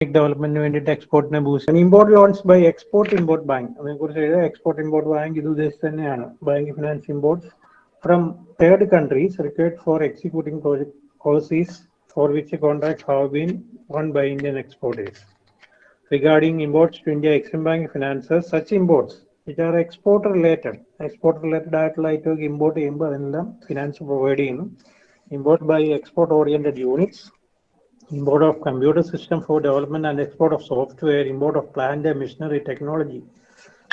ഡെവലപ്മെന്റിന് വേണ്ടിയിട്ട് എക്സ്പോർട്ടിനെ boost import loans by export import bank അതിനെക്കുറിച്ച് എഴുതുക എക്സ്പോർട്ട് ഇമ്പോർട്ട് ബാങ്ക് ഇത് ഉദ്ദേശിച്ച് തന്നെയാണ് bank finance imports from third countries required for executing project overseas for which contract have been won by Indian exporters regarding imports to India, Exim Bank finances such imports which are export related. Export related ആയിട്ടുള്ള item import ചെയ്യുമ്പോൾ അതെല്ലാം finance provide ചെയ്യുന്നു import by export oriented units import of computer system for development and export of software, import of plant and machinery technology.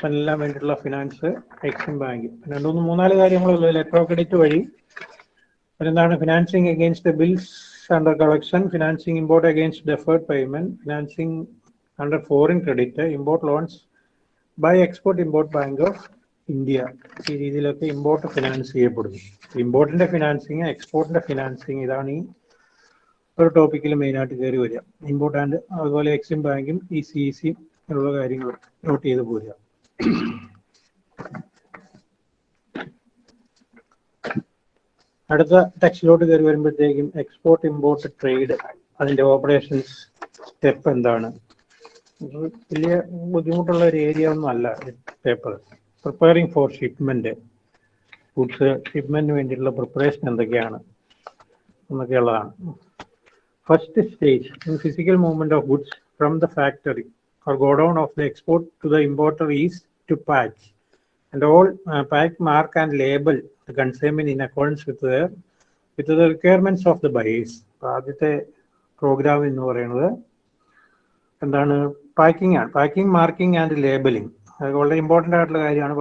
എല്ലാം വേണ്ടിയിട്ടുള്ള finance Exim bank രണ്ടു മൂന്ന് മൂന്നാൽ കാര്യങ്ങളുള്ളൂ ലെറ്റർ ഓഫ് ക്രെഡിറ്റ് വഴി എന്താണ് financing against bills under collection financing import against deferred payment financing under foreign credit import loans by export import bank of India ഈ രീതിയിലൊക്കെ ഇമ്പോർട്ട് ഫിനാൻസ് ചെയ്യപ്പെടുന്നു. ഇമ്പോർട്ടിന്റെ ഫിനാൻസിങ് എക്സ്പോർട്ടിന്റെ ഫിനാൻസിങ് ഇതാണ് ഈ ഒരു ടോപ്പിക്കിൽ മെയിനായിട്ട് കയറി വരിക. ഇമ്പോർട്ട് ആൻഡ് അതുപോലെ എക്സിം ബാങ്കും ഇ സി ഇ സി ഉള്ള കാര്യങ്ങൾ നോട്ട് ചെയ്ത് പോരുക. അടുത്ത ടെക്സ്റ്റിലോട്ട് കയറി വരുമ്പോഴത്തേക്കും എക്സ്പോർട്ട് ഇമ്പോർട്ട് ട്രേഡ് അതിന്റെ ഓപ്പറേഷൻസ് സ്റ്റെപ്പ് എന്താണ്? വലിയ ബുദ്ധിമുട്ടുള്ള ഒരു ഏരിയ ഒന്നും അല്ല paper preparing for shipment goods ഷിപ്മെന്റിന് വേണ്ടിയിട്ടുള്ള പ്രിപ്പറേഷൻ എന്തൊക്കെയാണ്? എന്നൊക്കെയുള്ളതാണ്. First stage in physical movement of goods from the factory or godown of the export to the importer is to patch and all uh, pack, mark and label the consignment in accordance with the with the requirements of the buyers. ആദ്യത്തെ programme എന്ന് പറയുന്നത് എന്താണ് packing ആണ് packing marking and labelling അത് വളരെ important ആയിട്ടുള്ള കാര്യമാണ്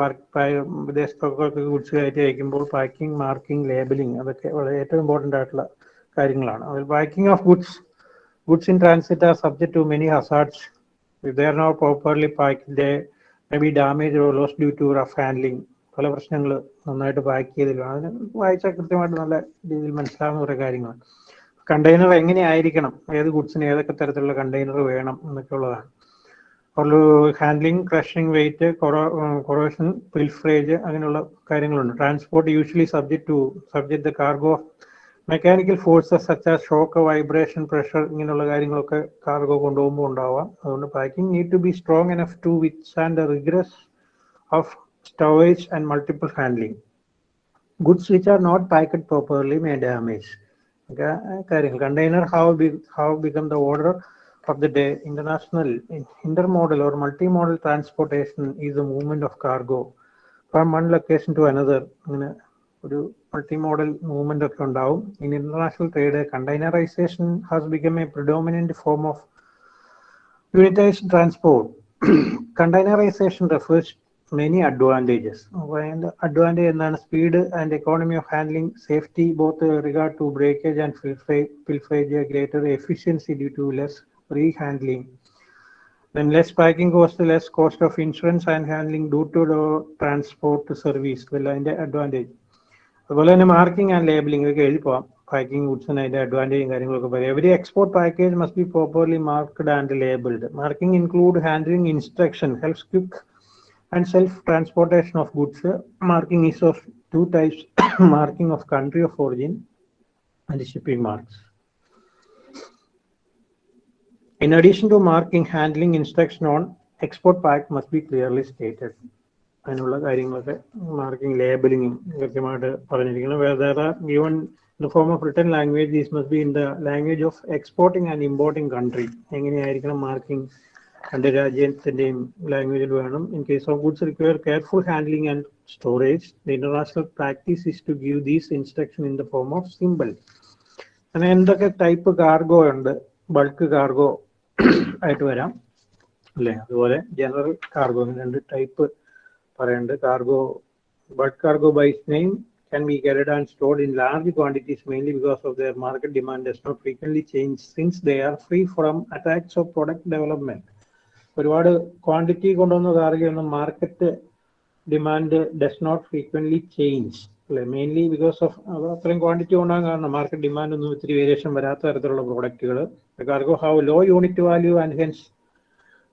വിദേശത്തൊക്കെ ഗുഡ്സ് കയറ്റി അയക്കുമ്പോൾ പാക്കിംഗ് മാർക്കിംഗ് ലേബലിംഗ് അതൊക്കെ വളരെ ഏറ്റവും ഇമ്പോർട്ടന്റ് ആയിട്ടുള്ള കാര്യങ്ങളാണ്. അതിൽ packing of goods goods in transit are subject to many hazards if they are not properly pack they may be damage or loss due to rough handling പല പ്രശ്നങ്ങൾ നന്നായിട്ട് pack ചെയ്തില്ല അതിന് വായിച്ചാൽ കൃത്യമായിട്ട് നല്ല രീതിയിൽ മനസ്സിലാവുന്ന കുറേ കാര്യങ്ങൾ കണ്ടെയ്നർ എങ്ങനെയായിരിക്കണം? ഏത് ഗുഡ്സിന് ഏതൊക്കെ തരത്തിലുള്ള കണ്ടെയ്നർ വേണം എന്നൊക്കെ ഉള്ളതാണ് handling crushing weight corrosion pilferage അങ്ങനെയുള്ള കാര്യങ്ങളുണ്ട്. Transport usually subject to subject the cargo Mechanical forces such as shock vibration pressure ഇങ്ങനെയുള്ള കാര്യങ്ങളൊക്കെ കാർഗോ കൊണ്ടുപോകുമ്പോൾ ഉണ്ടാവാം അതുകൊണ്ട് packing need to be strong enough to withstand rigours of storage and multiple handling goods which are not packed properly may damage കാര്യങ്ങൾ container how be how become the order of the day, international intermodal or multimodal transportation is the movement of cargo from one location to another. അങ്ങനെ ഒരു multimodal movement ഒക്കെ ഉണ്ടാവും in international trade containerisation has become a predominant form of unitised transport containerisation refers many advantages അപ്പോൾ അതിൻ്റെ advantage എന്താണ് speed and economy of handling safety both regard to breakage and pilferage pilferage greater efficiency due to less re-handling. Then less packing cost, less cost of insurance and handling due to the transport service. Well, അതിന്റെ advantage അതുപോലെ തന്നെ marking and labelling ഒക്കെ എഴുതി പോവാം packing ഗുഡ്സിന് അതിന്റെ അഡ്വാൻറ്റേജും കാര്യങ്ങളൊക്കെ പറയാം every export package must be properly marked and labelled marking include handling instruction helps quick and self transportation of goods marking is of two types marking of country of origin and shipping marks In addition to marking, handling instruction on export pack must be clearly stated. അതിനുള്ള കാര്യങ്ങളൊക്കെ marking ലേബലിംഗും കൃത്യമായിട്ട് പറഞ്ഞിരിക്കണം where are given in form of written language these must be in the language of exporting and importing country എങ്ങനെയായിരിക്കണം marking രണ്ട് രാജ്യത്തിന്റെയും ലാംഗ്വേജിൽ വേണം. In case of goods require careful handling and storage the international practice is to give these instruction in the form of simple അങ്ങനെ എന്തൊക്കെ type cargo ഉണ്ട്? Bulk cargo ആയിട്ട് വരാം. അല്ലേ? അതുപോലെ ജനറൽ കാർഗോ രണ്ട് ടൈപ്പ് പറയുന്നുണ്ട് cargo bulk cargo by name can be carried and stored in large quantities mainly because of their market demand does not frequently change since they are free from attacks of product development. ഒരുപാട് quantity കൊണ്ടുവന്ന കാർഗയൊന്നും market demand does not frequently change അല്ലെ? Mainly because of അത്രയും quantity കൊണ്ടാകാൻ കാരണം market demand ഒന്നും ഇത്തിരി variation വരാത്ത തരത്തിലുള്ള പ്രോഡക്റ്റുകൾ cargo have low unit value and hence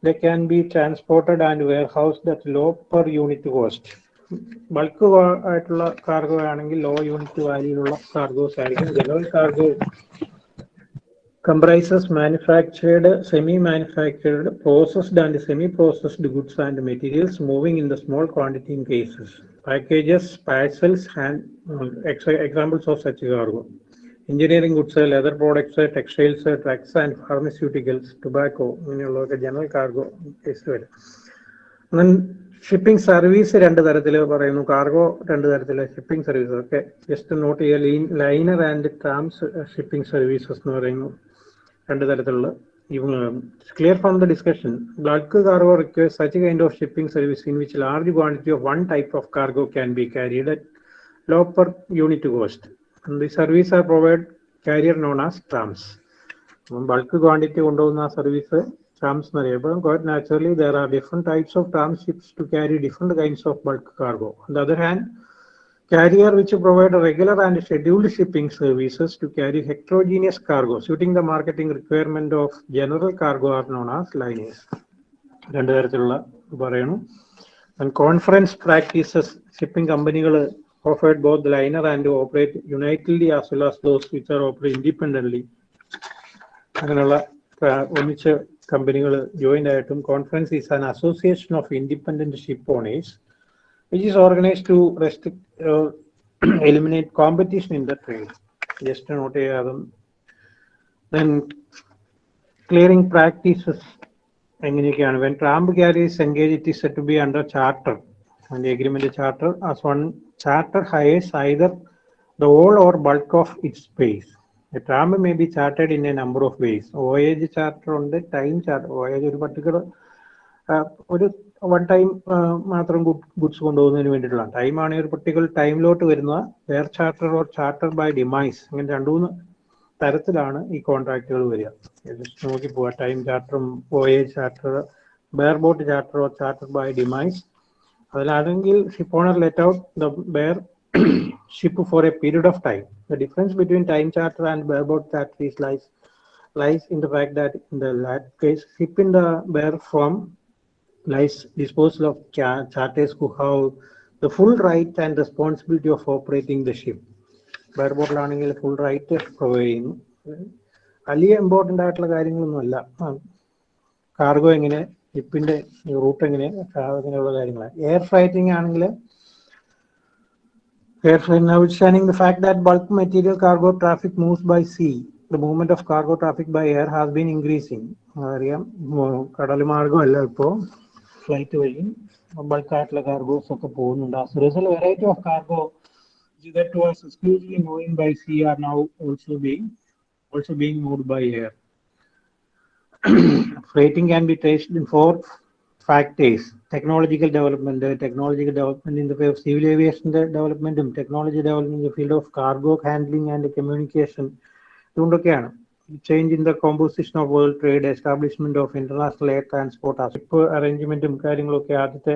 The can be transported and warehouse that low per unit cost bulk ആയിട്ടുള്ള കാർഗോ ആണെങ്കിൽ ലോ യൂണിറ്റ് വാല്യൂലുള്ള കാർഗോസ് ആയിരിക്കും general cargo comprises manufactured, semi-manufactured, processed and semi-processed goods and materials moving in the small quantity in cases. Packages, parcels, and uh, ex- examples of such cargo. Engineering goods leather products textiles drugs and pharmaceuticals tobacco ഇങ്ങനെയുള്ളതൊക്കെ general cargo case വരും. Shipping service രണ്ട് തരത്തിൽ പറയുന്നു. Cargo രണ്ട് തരത്തിൽ shipping service. Okay just note ചെയ്യുക liner and trams shipping services എന്ന് പറയുന്നു. രണ്ട് തരത്തിലുള്ള clear from the discussion. Bulk cargo requires such kind of shipping service in which large quantity of one type of cargo can be carried at low per unit cost. The service are provided carrier known as trams bulk quantity കൊണ്ടുപോകുന്ന service trams എന്നറിയപ്പെടും quite naturally there are different types of tram ships to carry different kinds of bulk cargo on the other hand carrier which provide regular and scheduled shipping services to carry heterogeneous cargo suiting the marketing requirement of general cargo are known as liners രണ്ട് തരത്തിലുള്ള പറയണം conference practices shipping കമ്പനികൾ offered both liner and operate unitedly as well as those which are operate independently അങ്ങനെയുള്ള ആ, ഒന്നിച്ച് കമ്പനികൾ join ആയിട്ടും conference is an association of independent ship owners which is organise to restrict eliminate competition in the trade just not ചെയ്യാതും then clearing practices എങ്ങനെയൊക്കെയാണ് when tramp carries engage it is to be under charter and the agreement charter as one charter hires either the whole or bulk of its space. A tram may be chartered in a number of ways. Voyage charter ഉണ്ട് time charter. voyage ഒരു particular ഒരു one time മാത്രം goods കൊണ്ടുപോകുന്നതിന് വേണ്ടിയിട്ടുള്ള time ആണെങ്കിൽ ഒരു particular ടൈമിലോട്ട് വരുന്ന air charter or charter by demise അങ്ങനെ രണ്ടു മൂന്ന് തരത്തിലാണ് ഈ കോൺട്രാക്റ്റുകൾ വരിക ജസ്റ്റ് നോക്കി പോവാ time ചാർട്ടറും voyage charter bare boat charter or charter by demise അതിലാണെങ്കിൽ ship owner let out the bare ship for a period of time the difference between time charter and bare boat charter is lies lies in the fact that in the latter case, ship in the bear form lies disposal of charterers charters who have the full right and responsibility of operating the ship. Bare ബോട്ടിലാണെങ്കിൽ full right provide ചെയ്യുന്നു. വലിയ important ആയിട്ടുള്ള കാര്യങ്ങളൊന്നുമല്ല. Cargo എങ്ങനെ ഷിപ്പിന്റെ root എങ്ങനെ അങ്ങനെയുള്ള കാര്യങ്ങളാണ് air freighting ആണെങ്കിൽ air freight notwithstanding the fact that bulk material cargo traffic moves by sea the movement of cargo traffic by air has been increasing അറിയാം കടൽ മാർഗമല്ല ഇപ്പോൾ ഫ്ലൈറ്റ് വഴി ബൾക്ക് ആയിട്ടുള്ള കാർഗോസ് ഒക്കെ പോകുന്നുണ്ട് as result variety of cargo that was exclusively moving by sea are now also being also being moved by air freighting can be traced in four factors technological development uh, technological development in the field of civil aviation the development technology development in the field of cargo handling and communication in the composition of world trade establishment of international air transport ship അറേഞ്ച്മെന്റും കാര്യങ്ങളൊക്കെ ആദ്യത്തെ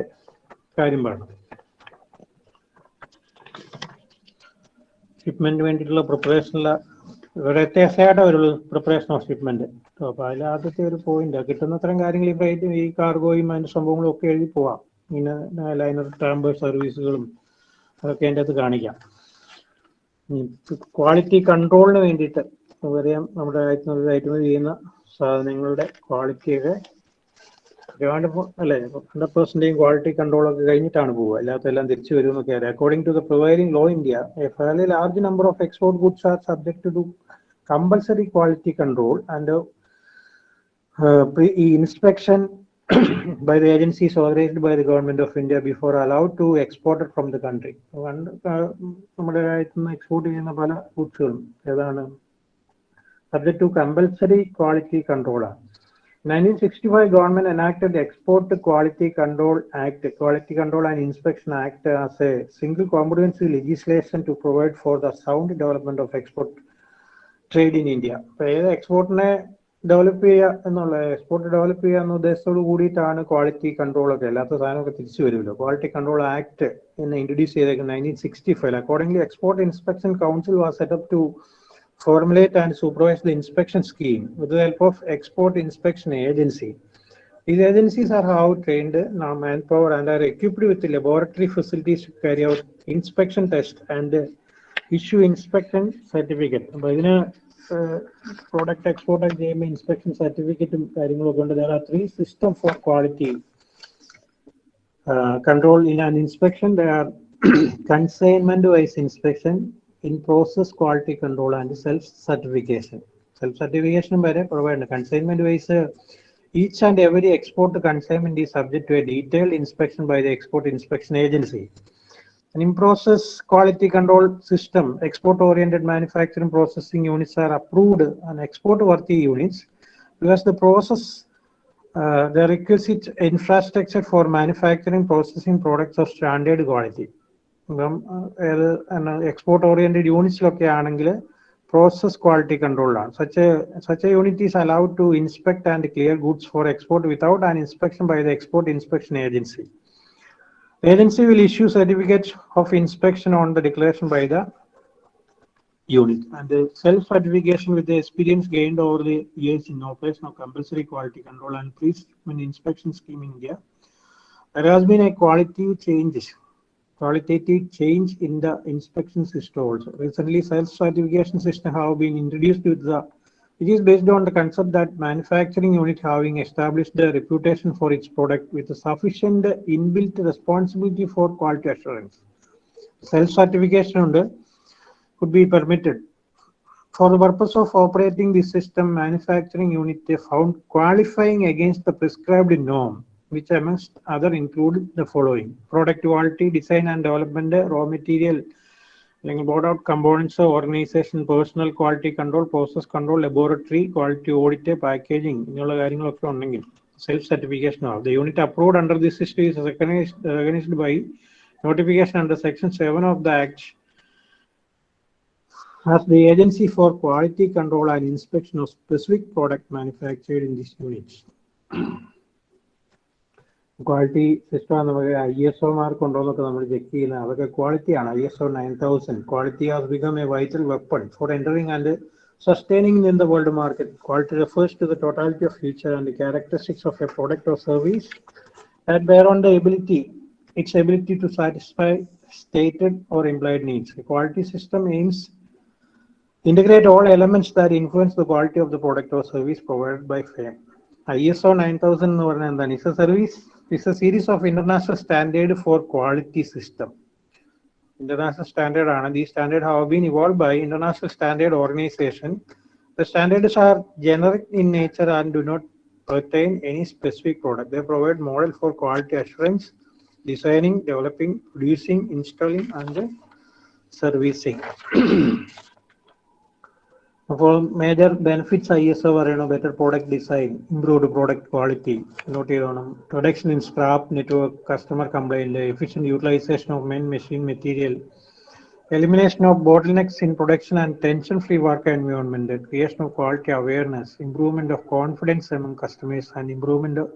കാര്യം പറയണം shipment വേണ്ടിയിട്ടുള്ള പ്രിപ്പറേഷനുള്ള വ്യത്യാസമായിട്ടേ ഒരു preparation of shipment അപ്പൊ അതിൽ ആദ്യത്തെ ഒരു പോയിന്റ് കിട്ടുന്നത്രയും കാര്യങ്ങൾ ഈ ഈ കാർഗോയും അതിന്റെ സംഭവങ്ങളും ഒക്കെ എഴുതി പോവാം. ഇങ്ങനെ ലൈനർ ട്രാമ്പ് സർവീസുകളും അതൊക്കെ അതിന്റെ അകത്ത് കാണിക്കാം. ക്വാളിറ്റി കൺട്രോളിന് വേണ്ടിയിട്ട് അറിയാം നമ്മുടെ കയറ്റുമതി ചെയ്യുന്ന സാധനങ്ങളുടെ ക്വാളിറ്റിയൊക്കെ ഒരുപാട് അല്ലേ ഹൺഡ്രഡ് പെർസെന്റേയും ക്വാളിറ്റി കൺട്രോൾ ഒക്കെ കഴിഞ്ഞിട്ടാണ് പോവുക. അല്ലാത്തെല്ലാം തിരിച്ചു വരും എന്നൊക്കെ അറിയാം. According to the providing law India a large number of export goods are subject to Compulsory quality control and inspection by the agencies authorized by the government of India before allowed to export it from the country. പണ്ട് കാ- നമ്മുടെ രാജ്യത്ത് നിന്ന് export ചെയ്യുന്ന പല ഗുഡ്സുകളും ഏതാണ് subject to compulsory quality control ആണ് nineteen sixty five government enacted export quality control act quality control and inspection act as a single comprehensive legislation to provide for the sound development of export trade in India അപ്പൊ ഏത് എക്സ്പോർട്ടിനെ develop ചെയ്യുക എന്നുള്ള export develop ചെയ്യുക എന്ന ഉദ്ദേശത്തോട് കൂടിയിട്ടാണ് quality control ഒക്കെ. അല്ലാത്ത സാധനമൊക്കെ തിരിച്ചു വരുമല്ലോ. ക്വാളിറ്റി കൺട്രോൾ ആക്ട് എന്ന് ഇൻട്രൊഡ്യൂസ് ചെയ്തേക്കുന്നത് nineteen sixty five accordingly export inspection council was set up to formulate and supervise the inspection scheme with the help of export inspection agency. These agencies are how trained now manpower and are equipped with laboratory facilities to carry out inspection tests and issue inspection certificate. അപ്പൊ ഇതിന് product export ഒക്കെ ചെയ്യുമ്പോൾ inspection സർട്ടിഫിക്കറ്റും കാര്യങ്ങളൊക്കെ ഉണ്ട് there are three system for quality uh, control in an inspection there are consignment wise inspection in process quality control and self certification self certification വരെ provide consignment wise each and every export consignment is subject to a detailed inspection by the export inspection agency an in-process quality control system, export-oriented manufacturing processing units are approved and export-worthy units because the process, uh, the requisite infrastructure for manufacturing processing products of standard quality. ഇപ്പം export oriented യൂണിറ്റ്സിലൊക്കെ ആണെങ്കിൽ process quality കൺട്രോളാണ് such such a unit is allowed to inspect and clear goods for export without an inspection by the export inspection agency Agency will issue certificates of inspection on the declaration by the unit and the self-certification with the experience gained over the years in operation of compulsory quality control and pre-shipment inspection scheme in India. There has been a qualitative change, qualitative change in the inspection system also. Recently, self-certification system have been introduced with the it is based on the concept that manufacturing unit having established a reputation for its product with a sufficient inbuilt responsibility for quality assurance. Self-certification under uh, could be permitted. For the purpose of operating the system, manufacturing unit they found qualifying against the prescribed norm, which amongst other include the following. Product quality, design and development, raw material, അല്ലെങ്കിൽ board out components organisation personnel quality control process control laboratory quality audit packaging ഇങ്ങനെയുള്ള കാര്യങ്ങളൊക്കെ ഉണ്ടെങ്കിൽ self certification ആവും the unit approved under this system is recognised by notification under section seven of the act as the agency for quality control and inspection of specific product manufactured in these units. Quality system നമുക്ക് I S O mark ഉണ്ടോ എന്നൊക്കെ നമ്മൾ check ചെയ്യുന്നത് അതൊക്കെ ക്വാളിറ്റിയാണ് I S O nine thousand quality has become a vital weapon for entering and sustaining in the world market. Quality refers to the totality of feature and the characteristics of a product or service that bear on the ability, its ability to satisfy stated or implied needs. A quality system aims integrate all elements that influence the quality of the product or service provided by firm. ISO 9000 എന്ന് പറഞ്ഞാൽ എന്താണ് is A service is a series of international standard for quality system. International standard are these standards have been evolved by international standard organization. The standards are generic in nature and do not pertain any specific product. They provide model for quality assurance, designing, developing, producing, installing, and servicing. അപ്പോൾ major benefits I S O പറയണം better product design improved product quality note ചെയ്തോണം reduction in scrap network customer complaint efficient utilisation of main machine material elimination of bottlenecks in production and tension-free work environment, the creation of quality awareness, improvement of confidence among customers, and improvement of,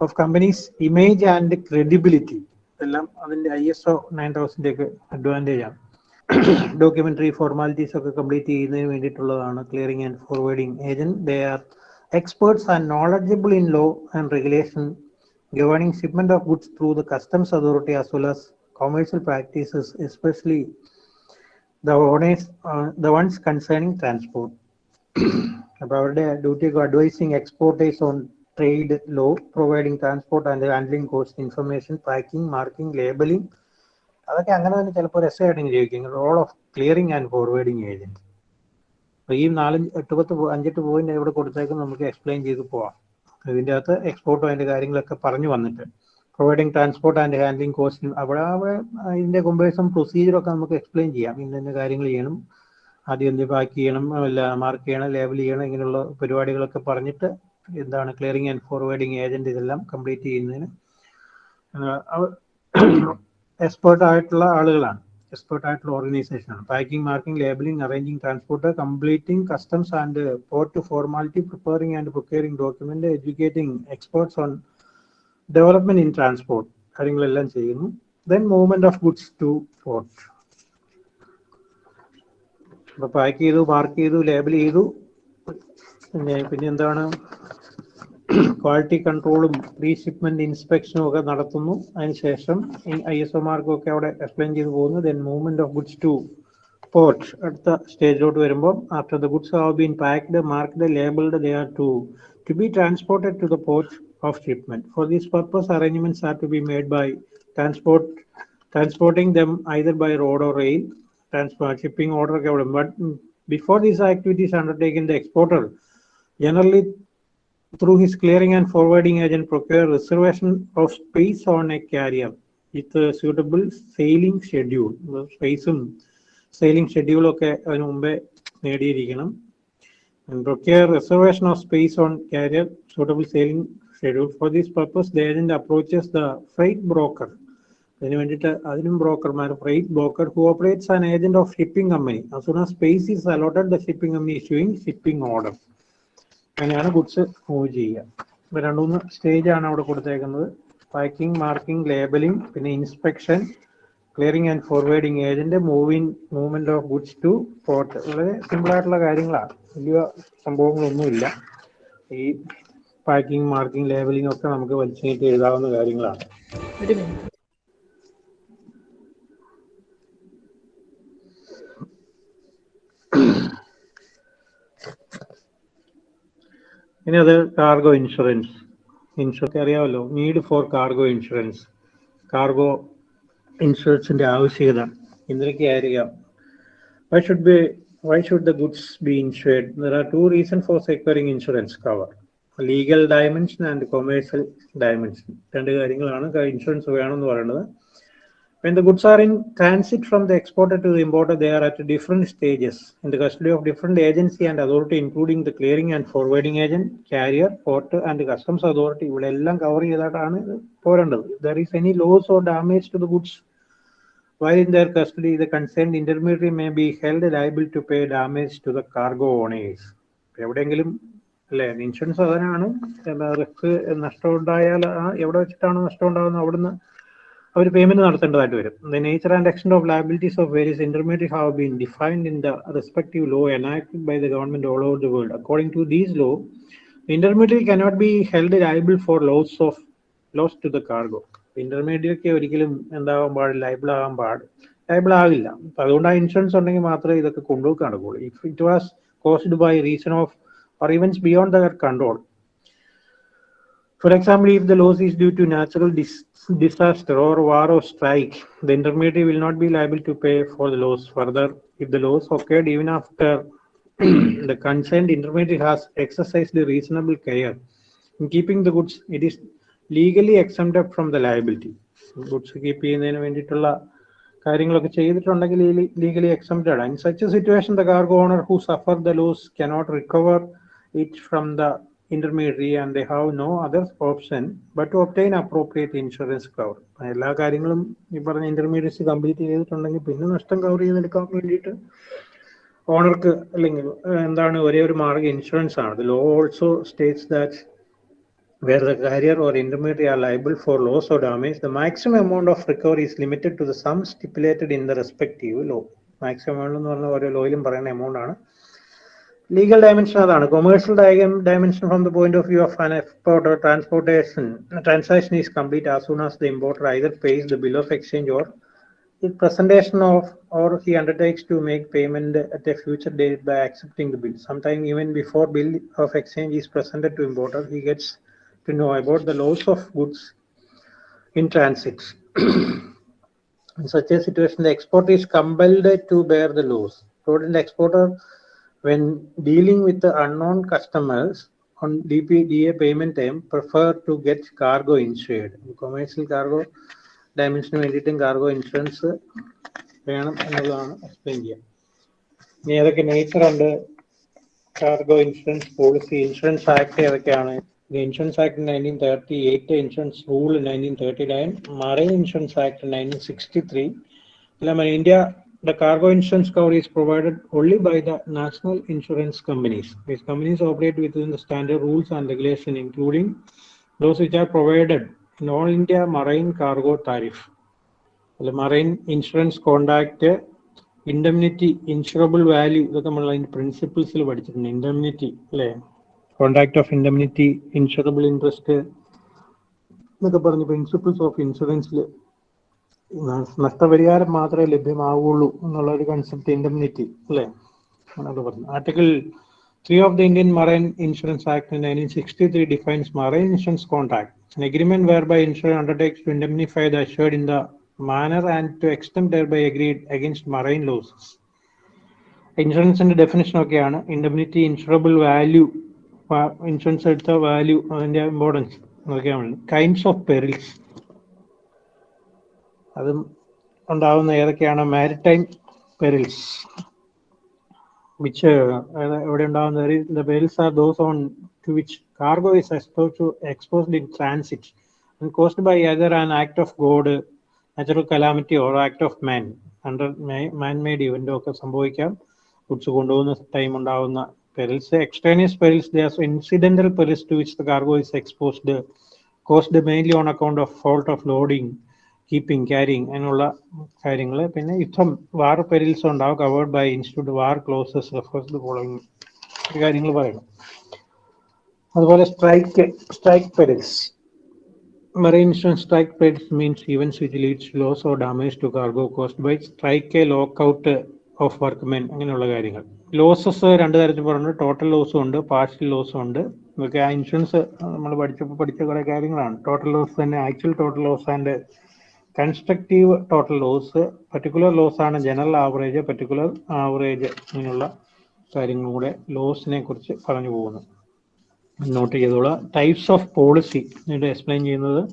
of companies' image and credibility. എല്ലാം അതിന്റെ I S O nine thousand advantage ആണ് documentary formalities ഒക്കെ complete ചെയ്യുന്നതിന് വേണ്ടിയിട്ടുള്ളതാണ് clearing and forwarding agent they are experts and knowledgeable in law and regulation governing shipment of goods through the customs authority as well as commercial practices, especially the owners, uh, the ones concerning transport. അപ്പോൾ അവരുടെ duty advising exporters on trade law providing transport and handling cost information packing marking labelling അതൊക്കെ അങ്ങനെ തന്നെ ചിലപ്പോൾ ഒരു essay ആയിട്ട് ചോദിക്കും role of clearing and forwarding agent അപ്പോൾ ഈ നാല് എട്ട് പത്ത് അഞ്ചെട്ട് പോയിന്റ് ഇവിടെ കൊടുത്തേക്കും നമുക്ക് എക്സ്പ്ലെയിൻ ചെയ്ത് പോവാം. ഇതിന്റെ അകത്ത് എക്സ്പോർട്ടും അതിന്റെ കാര്യങ്ങളൊക്കെ പറഞ്ഞു വന്നിട്ട്. Providing transport and handling cost അവിടെ അവിടെ ഇതിന്റെ കൊമ്പേഴ്സും പ്രൊസീജിയറൊക്കെ നമുക്ക് എക്സ്പ്ലെയിൻ ചെയ്യാം. ഇന്ന ഇന്ന കാര്യങ്ങൾ ചെയ്യണം. ആദ്യം എന്ത് പാക്ക് ചെയ്യണം അല്ല മാർക്ക് ചെയ്യണം ലേബൽ ചെയ്യണം ഇങ്ങനെയുള്ള പരിപാടികളൊക്കെ പറഞ്ഞിട്ട് എന്താണ് ക്ലിയറിംഗ് ആൻഡ് ഫോർവേഡിങ് ഏജന്റ് ഇതെല്ലാം കംപ്ലീറ്റ് ചെയ്യുന്നതിന്. എക്സ്പേർട്ട് ആയിട്ടുള്ള ആളുകളാണ്. എക്സ്പേർട്ട് ആയിട്ടുള്ള ഓർഗനൈസേഷൻ ആണ്. Packing marking labelling arranging transport completing customs and port formality preparing and preparing document educating experts on development in transport കാര്യങ്ങളെല്ലാം ചെയ്യുന്നു. Then movement of goods to port അപ്പൊ pack ചെയ്തു mark ചെയ്തു label ചെയ്തു. പിന്നെ പിന്നെ എന്താണ്? ക്വാളിറ്റി കൺട്രോളും പ്രീ ഷിപ്മെന്റ് ഇൻസ്പെക്ഷനും ഒക്കെ നടത്തുന്നു അതിനുശേഷം ഐ എസ് ഒ മാർക്കും ഒക്കെ അവിടെ എക്സ്പ്ലെയിൻ ചെയ്തു പോകുന്നു then movement of goods to port അടുത്ത സ്റ്റേജിലോട്ട് വരുമ്പോൾ after the goods have been packed marked labelled they are to to be transported to the port of shipment for this purpose arrangements are to be made by transport transporting them either by road or rail, transport, shipping order. ഒക്കെ അവിടെ. But mm, before these activities undertaken, the exporter generally through his clearing and forwarding agent procure reservation of space on a carrier with a suitable sailing schedule. സ്പേസും sailing ഷെഡ്യൂളും ഒക്കെ അതിന് മുമ്പേ നേടിയിരിക്കണം and procure reservation of space on carrier suitable sailing schedule. For this purpose, the agent approaches the freight broker അതിന് വേണ്ടിയിട്ട് അതിനും ബ്രോക്കർമാർ freight broker who operates an agent of shipping as soon as space is allotted the shipping company issuing shipping order അങ്ങനെയാണ് goods move ചെയ്യുക. ഇപ്പൊ രണ്ടു മൂന്ന് stage ആണ് അവിടെ കൊടുത്തേക്കുന്നത്. പാക്കിംഗ് മാർക്കിംഗ് ലേബലിംഗ് പിന്നെ inspection clearing and forwarding agent moving movement of goods to port വളരെ സിമ്പിൾ ആയിട്ടുള്ള കാര്യങ്ങളാണ്. വലിയ സംഭവങ്ങളൊന്നുമില്ല. ഈ പാക്കിംഗ് മാർക്കിംഗ് ലേബലിംഗ് ഒക്കെ നമുക്ക് വലിച്ചു നീട്ടി എഴുതാവുന്ന കാര്യങ്ങളാണ്. ഇനി അത് കാർഗോ ഇൻഷുറൻസ് ഇൻഷുറൻസ് അറിയാമല്ലോ need for cargo insurance cargo ഇൻഷുറൻസിന്റെ ആവശ്യകത എന്തൊക്കെയായിരിക്കാം? Why should be why should the goods be insured are two reason for securing insurance cover legal dimension and commercial dimension രണ്ട് കാര്യങ്ങളാണ്. ഇൻഷുറൻസ് വേണമെന്ന് പറയുന്നത്. When the goods are in transit from the exporter to the importer, they are at different stages in the custody of different agency and authority, including the clearing and forwarding agent, carrier, port, and the customs authority. ഇവിടെ എല്ലാം cover ചെയ്തിട്ടാണ് പോരേണ്ടത് there is any loss or damage to the goods while in their custody, the concerned intermediary may be held liable to pay damage to the cargo owners. എവിടെയെങ്കിലും alle insurance അതിനാണ് risk നഷ്ടമുണ്ടായാൽ എവിടെ വെച്ചിട്ടാണ് നഷ്ടം ഉണ്ടാകുന്നത് അവിടുന്ന് അവർ പേയ്മെന്റ് നടത്തേണ്ടതായിട്ട് വരും. The nature and extend of liabilities of various intermediate have been defined in the respective law enacted by the government all over the world according to these law intermediate cannot be held liable for loss of loss to the cargo intermediate ഒരിക്കലും എന്താവാൻ പാടില്ല liable ആകാൻ പാടില്ല liable ആകില്ല. അപ്പൊ അതുകൊണ്ട് ആ insurance ഉണ്ടെങ്കിൽ മാത്രമേ ഇതൊക്കെ കൊണ്ടുപോയി കാണുകയുള്ളൂ if it was caused by reason of or events beyond their control. For example, if the loss is due to natural dis- disaster or war or strike, the intermediary will not be liable to pay for the loss. Further, if the loss occurred even after the concerned intermediary has exercised the reasonable care in keeping the goods, it is legally exempted from the liability. Goods keep ചെയ്യുന്നതിന് വേണ്ടിയിട്ടുള്ള കാര്യങ്ങളൊക്കെ ചെയ്തിട്ടുണ്ടെങ്കിൽ legally exempted in such situation the cargo owner who suffer the loss cannot recover it from the intermediary and they have no other option but to obtain appropriate insurance cover എല്ലാ കാര്യങ്ങളും ഈ പറഞ്ഞ intermediates complete ചെയ്തിട്ടുണ്ടെങ്കിൽ പിന്നെ നഷ്ടം cover ചെയ്തെടുക്കാൻ വേണ്ടിയിട്ട് ഓണർക്ക് അല്ലെങ്കിൽ എന്താണ് ഒരേ ഒരു മാർഗം ഇൻഷുറൻസ് ആണ് law also states that where the carrier or intermediary are liable for loss or damage, the maximum amount of recovery is limited to the sum stipulated in the respective law. Maximum എന്ന് പറഞ്ഞ ഓരോ ലോയിലും പറയുന്ന amount ആണ് legal dimension അതാണ് commercial dimension from the point of view of an export or transportation transaction is complete as soon as the importer either pays the bill of exchange or the presentation of or he undertakes to make payment at a future date by accepting the bill. Sometime even before bill of exchange is presented to importer, he gets to know about the loss of goods in transit. in such a situation, the exporter is compelled to bear the loss. Total exporter, when dealing with the unknown customers on DPDA payment time, prefer to get cargo insured. Commercial cargo ഡയമെൻഷന് വേണ്ടിയിട്ടും cargo insurance വേണം എന്നുള്ളതാണ് explain ചെയ്യുക ഇനി ഏതൊക്കെ nature ഉണ്ട്? Cargo insurance policy insurance act ഏതൊക്കെയാണ്? Insurance act nineteen thirty eight insurance rule nineteen thirty nine marine insurance act nineteen sixty three എല്ലാം India the cargo insurance cover is provided only by the national insurance companies. These companies operate within the standard rules and regulation, including those which are provided in all India marine cargo tariff. The marine insurance contract indemnity insurable value ഇതൊക്കെ നമ്മൾ അതിന്റെ പ്രിൻസിപ്പിൾസിൽ പഠിച്ചിട്ടുണ്ട് indemnity അല്ലേ contract of indemnity insurable interest എന്നൊക്കെ പറഞ്ഞ് principles of ഇൻഷുറൻസിൽ നഷ്ടപരിഹാരം മാത്രമേ ലഭ്യമാവുള്ളൂ എന്നുള്ള ഒരു കൺസെപ്റ്റ് ഇൻഡംനിറ്റി അല്ലേ? പറഞ്ഞു article three of the Indian marine insurance act nineteen sixty three defines marine insurance contract an agreement whereby insurer undertakes to indemnify the assured in the manner and to extent thereby agreed against marine losses. ഇൻഷുറൻസിന്റെ definition ഒക്കെയാണ് indemnity insurable value insurance എടുത്ത value അതിന്റെ importance നോക്കിയാണ് kinds of perils അതും ഉണ്ടാവുന്ന ഏതൊക്കെയാണ്? Maritime perils which എവിടെ ഉണ്ടാവുന്ന perils are those on to which cargo is expose to exposed in transit and caused by either an act of God, natural calamity or act of man. Under man made ഇവന്റോ ഒക്കെ സംഭവിക്കാം. Goods കൊണ്ടുപോകുന്ന time ഉണ്ടാവുന്ന perils extraneous perils the incidental perils to which the cargo is exposed caused mainly on account of fault of loading keeping carrying അങ്ങനെയുള്ള കാര്യങ്ങൾ പിന്നെ യുദ്ധം war perils ഉണ്ടാവും. Covered by institute war clauses refers following കാര്യങ്ങൾ പറയണം. അതുപോലെ strike strike perils Marine insurance strike perils means events which leads to loss or damage to cargo caused by strike, lockout workmen അങ്ങനെയുള്ള കാര്യങ്ങൾ. Losses രണ്ട് തരത്തിൽ പറഞ്ഞു total ലോസും ഉണ്ട് partial ലോസും ഉണ്ട്. ഇതൊക്കെ ആ ഇൻഷുറൻസ് നമ്മൾ പഠിച്ചപ്പോൾ പഠിച്ച കുറേ കാര്യങ്ങളാണ്. ടോട്ടൽ ലോസ് തന്നെ actual total loss and constructive total loss particular loss ആണ് ജനറൽ ആവറേജ് പർട്ടിക്കുലർ ആവറേജ് ഇങ്ങനെയുള്ള കാര്യങ്ങളുടെ ലോസിനെ കുറിച്ച് പറഞ്ഞു പോകുന്നു. നോട്ട് ചെയ്തോളാം. ടൈപ്സ് ഓഫ് പോളിസി എന്നിട്ട് എക്സ്പ്ലെയിൻ ചെയ്യുന്നത്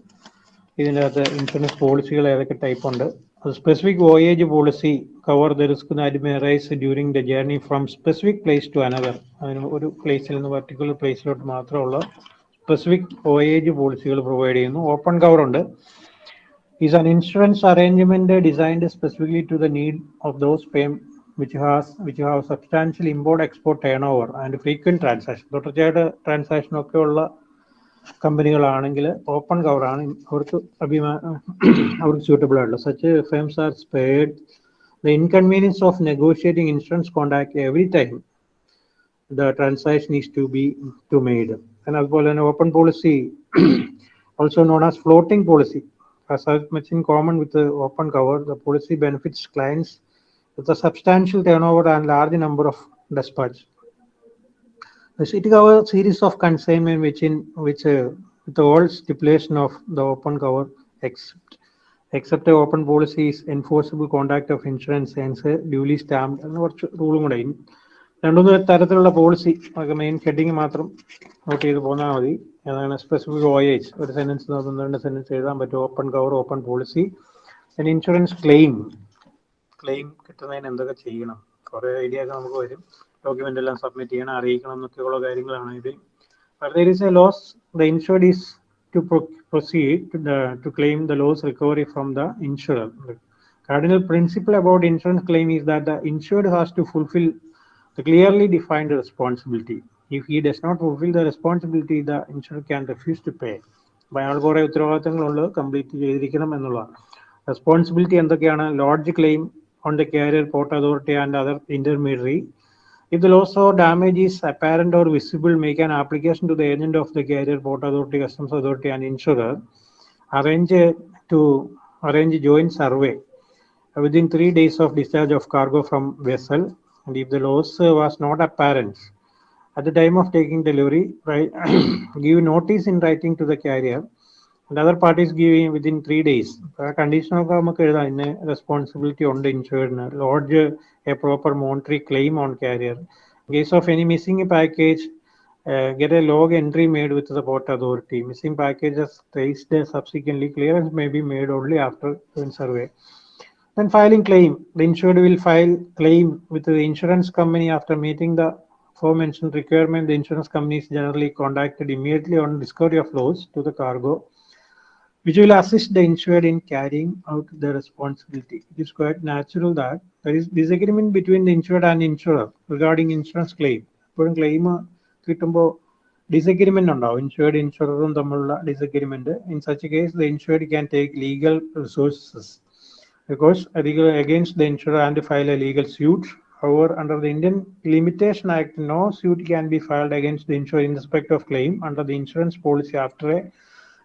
ഇതിന്റെ അകത്ത് ഇൻഷുറൻസ് പോളിസികൾ ഏതൊക്കെ ടൈപ്പ് ഉണ്ട്. അത് specific voyage policy cover the risk അഡ്മിറൈസ് during the journey from specific place to another അതിന് ഒരു പ്ലേസിൽ നിന്ന് പർട്ടിക്കുലർ പ്ലേസിലോട്ട് മാത്രമുള്ള സ്പെസിഫിക് വോയേജ് പോളിസികൾ പ്രൊവൈഡ് ചെയ്യുന്നു. ഓപ്പൺ കവർ ഉണ്ട്. Is an insurance arrangement designed specifically to the need of those pay- which has which have substantial import export turnover and frequent transaction തുടർച്ചയായിട്ട് ട്രാൻസാക്ഷൻ ഒക്കെ ഉള്ള കമ്പനികളാണെങ്കിൽ ഓപ്പൺ കവർ ആണ് അവർക്ക് അഭിമാ അവർക്ക് suitable ആയിട്ടുള്ള such firms are spared the inconvenience of negotiating insurance contact every time transaction is to be to made and അതുപോലെ തന്നെ open policy also known as floating policy has much in common with the open cover, the policy benefits clients with a substantial turnover and large number of dispatches. The city cover series of consignment which in which uh, with the old stipulation of the open cover except except the open policy is enforceable conduct of insurance and uh, duly stamped and rule രണ്ടുമൂന്ന് തരത്തിലുള്ള policy അതൊക്കെ main heading മാത്രം not ചെയ്ത് പോന്നാൽ മതി. അതാണ് specific voyage ഒരു sentence ഒന്ന് രണ്ട് സെന്റൻസ് എഴുതാൻ പറ്റും. Open cover open policy insurance claim claim കിട്ടുന്നതിന് എന്തൊക്കെ ചെയ്യണം? കുറേ ഐഡിയ ഒക്കെ നമുക്ക് വരും. ഡോക്യുമെന്റ് എല്ലാം സബ്മിറ്റ് ചെയ്യണം അറിയിക്കണം എന്നൊക്കെയുള്ള കാര്യങ്ങളാണ് ഇത്. But there a loss the insured is to to to the, to claim the loss recovery from cardinal principle about insurance claim is that the insured has to fulfill the clearly defined responsibility. If he does not fulfill the responsibility, the insurer can refuse to pay. അപ്പൊ അയാൾ കുറെ ഉത്തരവാദിത്തങ്ങളുണ്ട് complete ചെയ്തിരിക്കണം എന്നുള്ളതാണ് responsibility എന്തൊക്കെയാണ് lodge claim on the carrier port authority and other intermediary If the loss or damage is apparent or visible, make an application to the agent of the carrier, port authority, customs authority, and insurer. Arrange a- to arrange a joint survey within three days of discharge of cargo from vessel. And if the loss uh, was not apparent at the time of taking delivery, right, give notice in writing to the carrier. And other parties give in within three days. Condition ഒക്കെ നമുക്ക് എഴുതാം ഇന്ന responsibility ഉണ്ട് ഇൻഷുറിന് lodge a proper monetary claim on carrier case of any missing package get a log entry made with the port authority. Missing packages traced subsequently. Clearance may be made only after doing survey. Then filing claim. The insured will file claim with the insurance company after meeting the aforementioned requirement. The insurance company is generally contacted immediately on discovery of loss to the cargo which will assist the insured in carrying out the responsibility. It is quite natural that there is disagreement between the insured and insurer regarding insurance claim. എപ്പോഴും claim കിട്ടുമ്പോൾ disagreement ഉണ്ടാവും insured ഇൻഷുററും തമ്മിലുള്ള disagreement in such case the insured can take legal resources because against the insurer and file a legal suit. However, under the Indian Limitation Act, no suit can be filed against the insurer in respect of claim under the insurance policy after a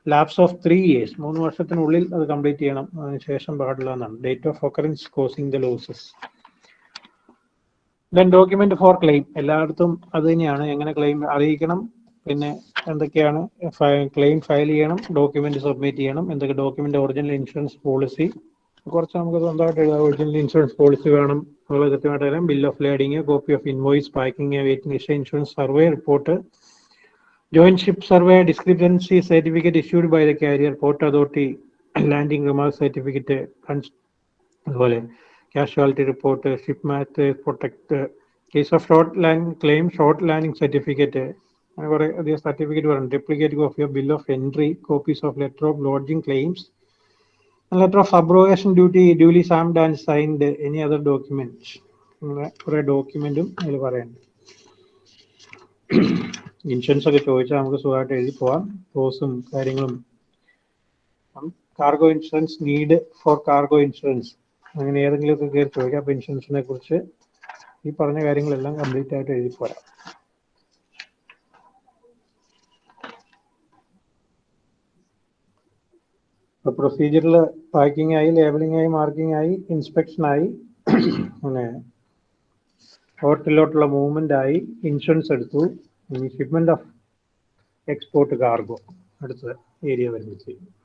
lapse of three years മൂന്ന് വർഷത്തിനുള്ളിൽ അത് complete ചെയ്യണം. അതിനുശേഷം പാടില്ല എന്നാണ്. Date of occurrence causing the losses then document for claim എല്ലായിടത്തും അത് തന്നെയാണ്. എങ്ങനെ ക്ലെയിം അറിയിക്കണം? പിന്നെ എന്തൊക്കെയാണ് ക്ലെയിം ഫയൽ ചെയ്യണം? ഡോക്യുമെന്റ് സബ്മിറ്റ് ചെയ്യണം. എന്തൊക്കെ ഡോക്യുമെന്റ് ഒറിജിനൽ ഇൻഷുറൻസ് പോളിസി കുറച്ച് നമുക്ക് സ്വന്തമായിട്ട് എഴുതാം ഒറിജിനൽ ഇൻഷുറൻസ് പോളിസി വേണം. അതുപോലെ കൃത്യമായിട്ട് തരാം bill of lading copy of invoice packing weighting insurance survey report joint ship ship survey discrepancy certificate issued by the carrier port authority landing remark certificate അതുപോലെ casualty report ship mate protect case of short land claim short landing certificate അങ്ങനെ കുറേ അധികം certificate പറഞ്ഞു duplicate copy of bill of entry copies of letter of lodging claims letter letter of abrogation duty duly and and signed. Any other അങ്ങനെ കുറെ ഡോക്യുമെന്റും അതിൽ പറയുന്നുണ്ട് insurance ഒക്കെ ചോദിച്ചാൽ നമുക്ക് സുഖമായിട്ട് എഴുതി പോവാം. ക്ലോസും കാര്യങ്ങളും. Cargo insurance need for cargo insurance അങ്ങനെ ഏതെങ്കിലുമൊക്കെ കയറി ചോദിക്കാം. അപ്പൊ ഇൻഷുറൻസിനെ കുറിച്ച് ഈ പറഞ്ഞ കാര്യങ്ങളെല്ലാം കംപ്ലീറ്റ് ആയിട്ട് എഴുതി പോരാം. പ്രൊസീജിയറിൽ പാക്കിംഗ് ആയി ലേബലിംഗ് ആയി മാർക്കിംഗ് ആയി ഇൻസ്പെക്ഷൻ ആയി പിന്നെ ഹോട്ടലിലോട്ടുള്ള മൂവ്മെന്റ് ആയി ഇൻഷുറൻസ് എടുത്തു. ഷിപ്മെന്റ് ഓഫ് എക്സ്പോർട്ട് കാർഗോ അടുത്ത ഏരിയ വരുമ്പോഴത്തേക്കും.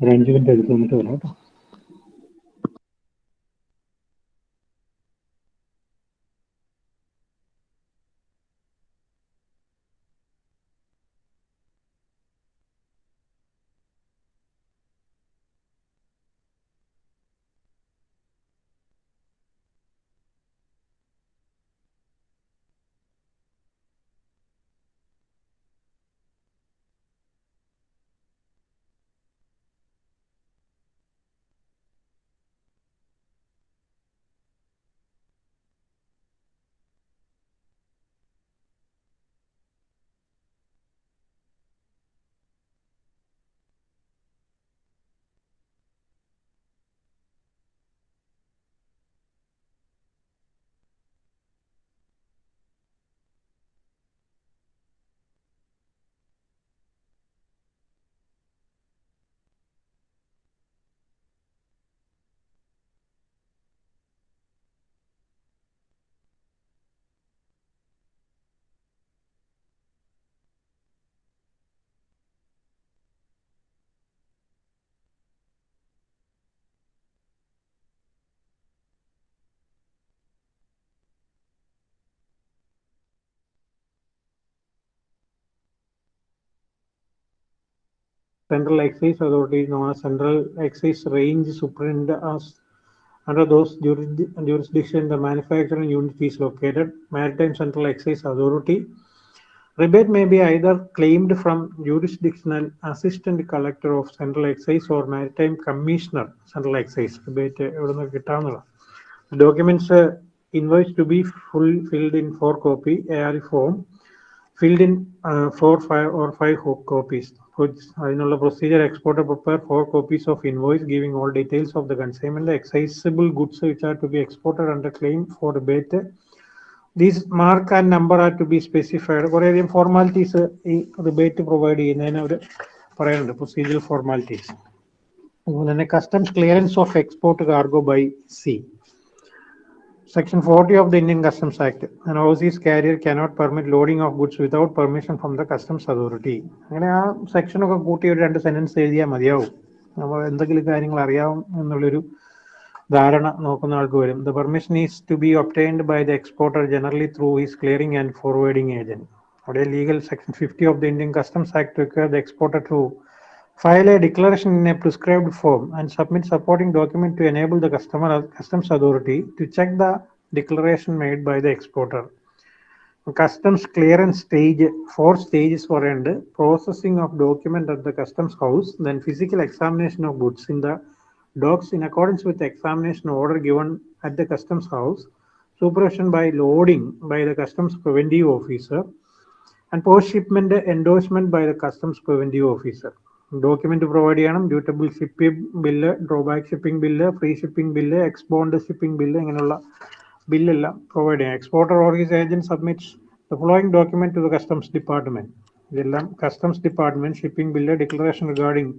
ഒരു അഞ്ച് മിനിറ്റ് വരാം കേട്ടോ. Central Excise Authority known as Central Excise Range Superintendent under those jurisdi- jurisdiction the manufacturing unit is located. Maritime Central Excise Authority. Rebate may be either claimed from jurisdictional assistant collector of Central Excise or Maritime Commissioner Central Excise. Rebate Documents uh, invoice to be full filled in four copy AR form filled in uh, four, five or five copies. Which അതിനുള്ള procedure exporter prepare four copies of invoice giving all details of the consignment, the excisable goods which are to be exported under claim for rebate. These mark and number are to be specified. കുറേയധികം formalities ഈ rebate provide ചെയ്യുന്നതിന് അവർ പറയുന്നുണ്ട് procedure formalities അതുപോലെ തന്നെ customs clearance of export cargo by C Section 40 of the Indian Customs Act, an overseas carrier cannot permit loading of goods without permission from the customs authority. അങ്ങനെ ആ section ഒക്കെ കൂട്ടി ഒരു രണ്ട് സെന്റൻസ് എഴുതിയാൽ മതിയാവും. നമ്മൾ എന്തെങ്കിലും കാര്യങ്ങൾ അറിയാവും എന്നുള്ളൊരു ധാരണ നോക്കുന്ന ആൾക്ക് വരും. The permission is to be obtained by the exporter generally through his clearing and forwarding agent അവിടെ legal section fifty of the Indian customs act require the exporter to file a declaration in a prescribed form and submit supporting document to enable the customer customs authority to check the declaration made by the exporter. Customs clearance stage four stages for end. Processing of document at the customs house then physical examination of goods in the docks in accordance with the examination order given at the customs house supervision by loading by the customs preventive officer and post shipment endorsement by the customs preventive officer document provide ചെയ്യണം. Dutiable shipping bill drawback shipping bill free shipping bill export shipping bill ഇങ്ങനെയുള്ള ബില്ലെല്ലാം provide ചെയ്യണം. Exporter or his agent submits the following document to the customs department. ഇതെല്ലാം customs department shipping bill declaration regarding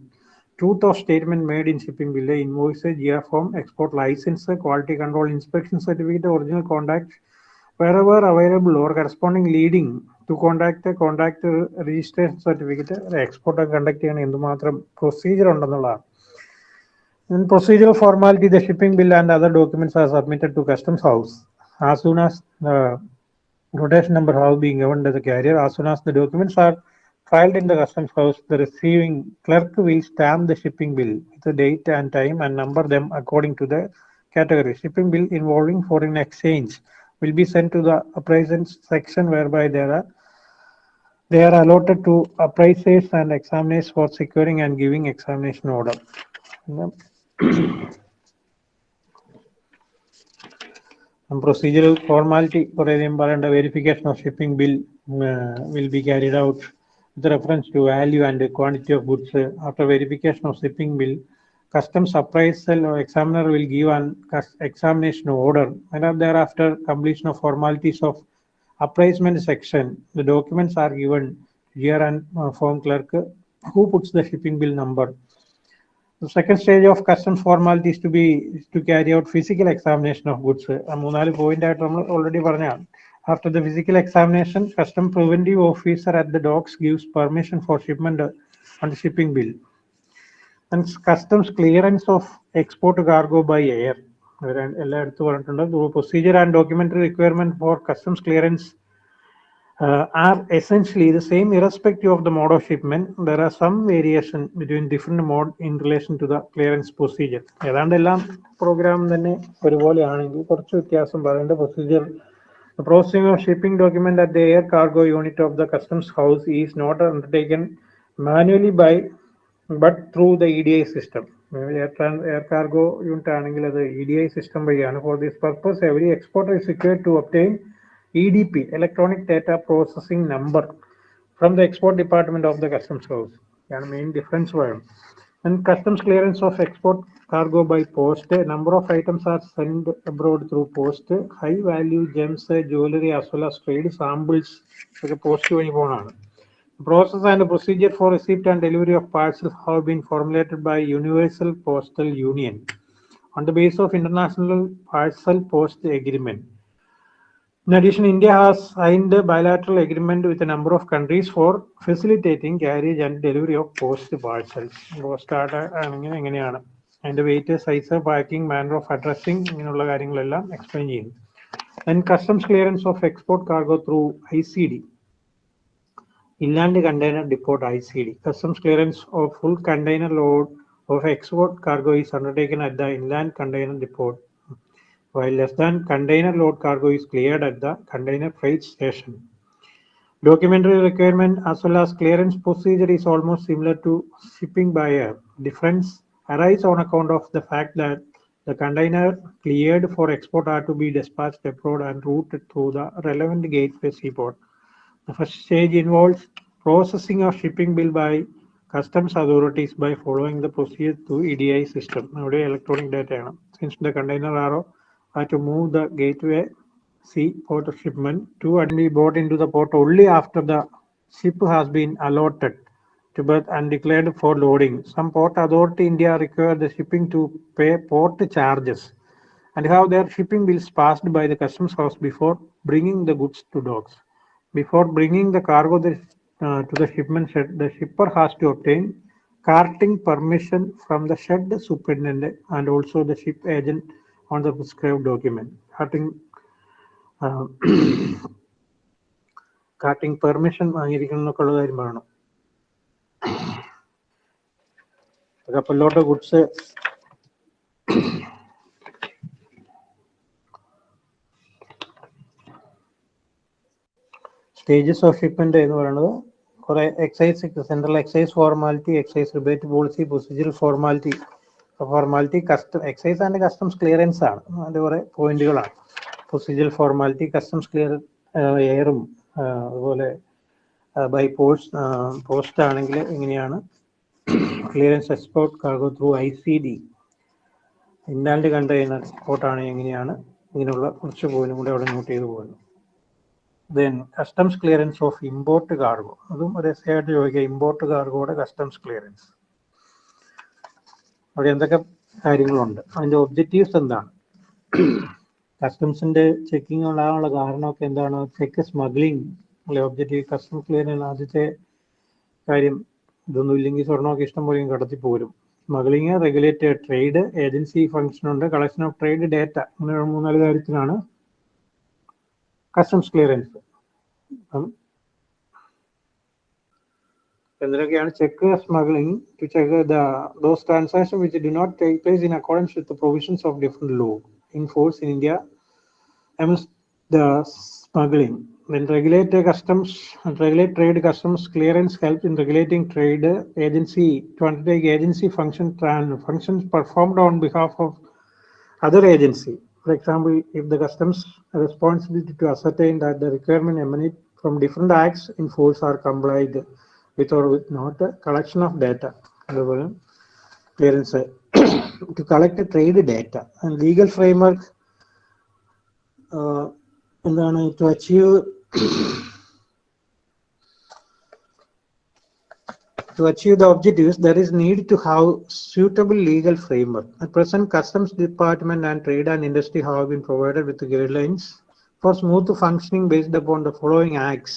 truth of statement made in shipping bill invoice Jiya form export licence quality control inspection certificate original contact wherever available or corresponding leading contact a contact registration certificate export conduct ചെയ്യണം എന്തുമാത്രം procedure ഉണ്ടെന്നുള്ളതാണ് In procedural formality, the shipping bill and other documents are submitted to customs house. As soon as the rotation number has been given to the carrier, as soon as the documents are filed in the customs house, the receiving clerk will stamp the shipping bill with the date and time and number them according to the category. Shipping bill involving foreign exchange will be sent to the appraisal section whereby there are they are allotted to appraisers and examiners for securing and giving examination order. Procedural formality for a verification of shipping bill uh, will be carried out with reference to value and quantity of goods. Uh, After verification of shipping bill, customs appraisal or examiner will give an cus- examination order and then thereafter completion of formalities of appraisement section the documents are given here and uh, form clerk uh, who puts the shipping bill number the second stage of customs formalities to be is to carry out physical examination of goods ആ മൂന്നാല് point ആയിട്ട് നമ്മൾ already പറഞ്ഞാണ് after the physical examination custom preventive officer at the docks gives permission for shipment uh, on the shipping bill And customs clearance of export cargo by air ഇവർ എല്ലാം എടുത്തു പറഞ്ഞിട്ടുണ്ട് procedure and documentary requirement for customs clearance are essentially the same irrespective of the mode of shipment. There are some variation between different mode in relation to the clearance procedure. ഏതാണ്ട് എല്ലാം programme തന്നെ ഒരുപോലെയാണെങ്കിൽ കുറച്ച് വ്യത്യാസം പറയേണ്ട procedure The processing of shipping document at the air cargo unit of the customs house is not undertaken manually by but through the EDI system. Air, tran- air cargo unit ആണെങ്കിൽ അത് EDI system വഴിയാണ്. For this purpose, every exporter is required to obtain EDP, Electronic Data Processing Number, from the export department of the customs house. ആണ് main difference വരും. And customs clearance of export cargo by post, number of items are sent abroad through post, high value gems, jewelry as well as trade samples post വഴി പോകണമാണ്. Process and procedure for receipt and delivery of parcels have been formulated by Universal Postal Union on the basis of International Parcel Post Agreement. In addition, India has signed a bilateral agreement with a number of countries for facilitating carriage and delivery of post parcels. Post എങ്ങനെയാണ് അതിന്റെ weight size packing manner of addressing ഇങ്ങനെയുള്ള കാര്യങ്ങളെല്ലാം explain ചെയ്യുന്നു and customs clearance of export cargo through I C D inland container depot ICD. Customs clearance of full container load of export cargo is undertaken at the inland container depot, while less than container load cargo is cleared at the container freight station. Documentary requirement as well as clearance procedure is almost similar to shipping by air. Difference arise on account of the fact that the container cleared for export are to be dispatched abroad and routed through the relevant gateway seaport. The first stage involves processing of shipping bill by customs authorities by following the procedure to EDI system. Nowadays, electronic data. Since the container are had to move the gateway C port of shipment to and be brought into the port only after the ship has been allotted to berth and declared for loading. Some port authority India require the shipping to pay port charges and have their shipping bills passed by the customs house before bringing the goods to docks. Before bringing the cargo uh, to the shipment shed, the shipper has to obtain carting permission from the shed superintendent and also the ship agent on the prescribed document. Carting, uh, carting permission വാങ്ങിയിരിക്കണം എന്നൊക്കെ ഉള്ള കാര്യം പറയണം കപ്പലിലോട്ട് goods stages of shipment എന്ന് പറയുന്നത് കുറെ excise central excise formality excise rebate policy procedure formality formality custom excise and customs clearance ആണ്. അതിന്റെ കുറെ പോയിന്റുകളാണ് പ്രൊസീജിയർ ഫോർമാലിറ്റി കസ്റ്റംസ് ക്ലിയർ എയറും അതുപോലെ ബൈ പോസ്റ്റ് പോസ്റ്റ് ആണെങ്കിൽ എങ്ങനെയാണ് clearance export cargo through I C D inland container export എങ്ങനെയാണ്? ഇങ്ങനെയുള്ള കുറച്ച് പോയിന്റും കൂടെ അവിടെ നോട്ട് ചെയ്തു പോകുന്നു then customs clearance of import cargo അതും ഒരു എസ് ആയിട്ട് ചോദിക്കുക ഇമ്പോർട്ട് കാർഗോയുടെ കസ്റ്റംസ് ക്ലിയറൻസ് അവിടെ എന്തൊക്കെ കാര്യങ്ങളുണ്ട്? അതിന്റെ ഒബ്ജക്റ്റീവ്സ് എന്താണ്? കസ്റ്റംസിന്റെ ചെക്കിംഗ് ഉണ്ടാകാനുള്ള കാരണമൊക്കെ എന്താണ്? ചെക്ക് സ്മഗ്ലിംഗ് അല്ലെ ഒബ്ജക്റ്റീവ് കസ്റ്റംസ് ക്ലിയറൻസ് ആദ്യത്തെ കാര്യം ഇതൊന്നും ഇല്ലെങ്കിൽ സ്വർണമൊക്കെ ഇഷ്ടം പോലെയും കടത്തി പോരും. Smuggling regulated trade agency function ഉണ്ട്. കളക്ഷൻ ഓഫ് ട്രേഡ് ഡേറ്റ അങ്ങനെ മൂന്നാൽ കാര്യത്തിലാണ് customs clearance Then again, check smuggling to check the those transactions which do not take place in accordance with the provisions of different law in force in India amidst the smuggling. Then regulate customs regulate trade customs clearance helps in regulating trade agency to undertake agency function functions performed on behalf of other agency For example, if the customs responsibility to ascertain that the requirement emanate from different acts in force are complied with or with not the collection of data. അതുപോലെ clearance to collect the trade data and legal framework uh, എന്താണ് to achieve to achieve the objectives, there is need to have suitable legal framework. At present, Customs Department and Trade and Industry have been provided with guidelines for smooth functioning based upon the following acts.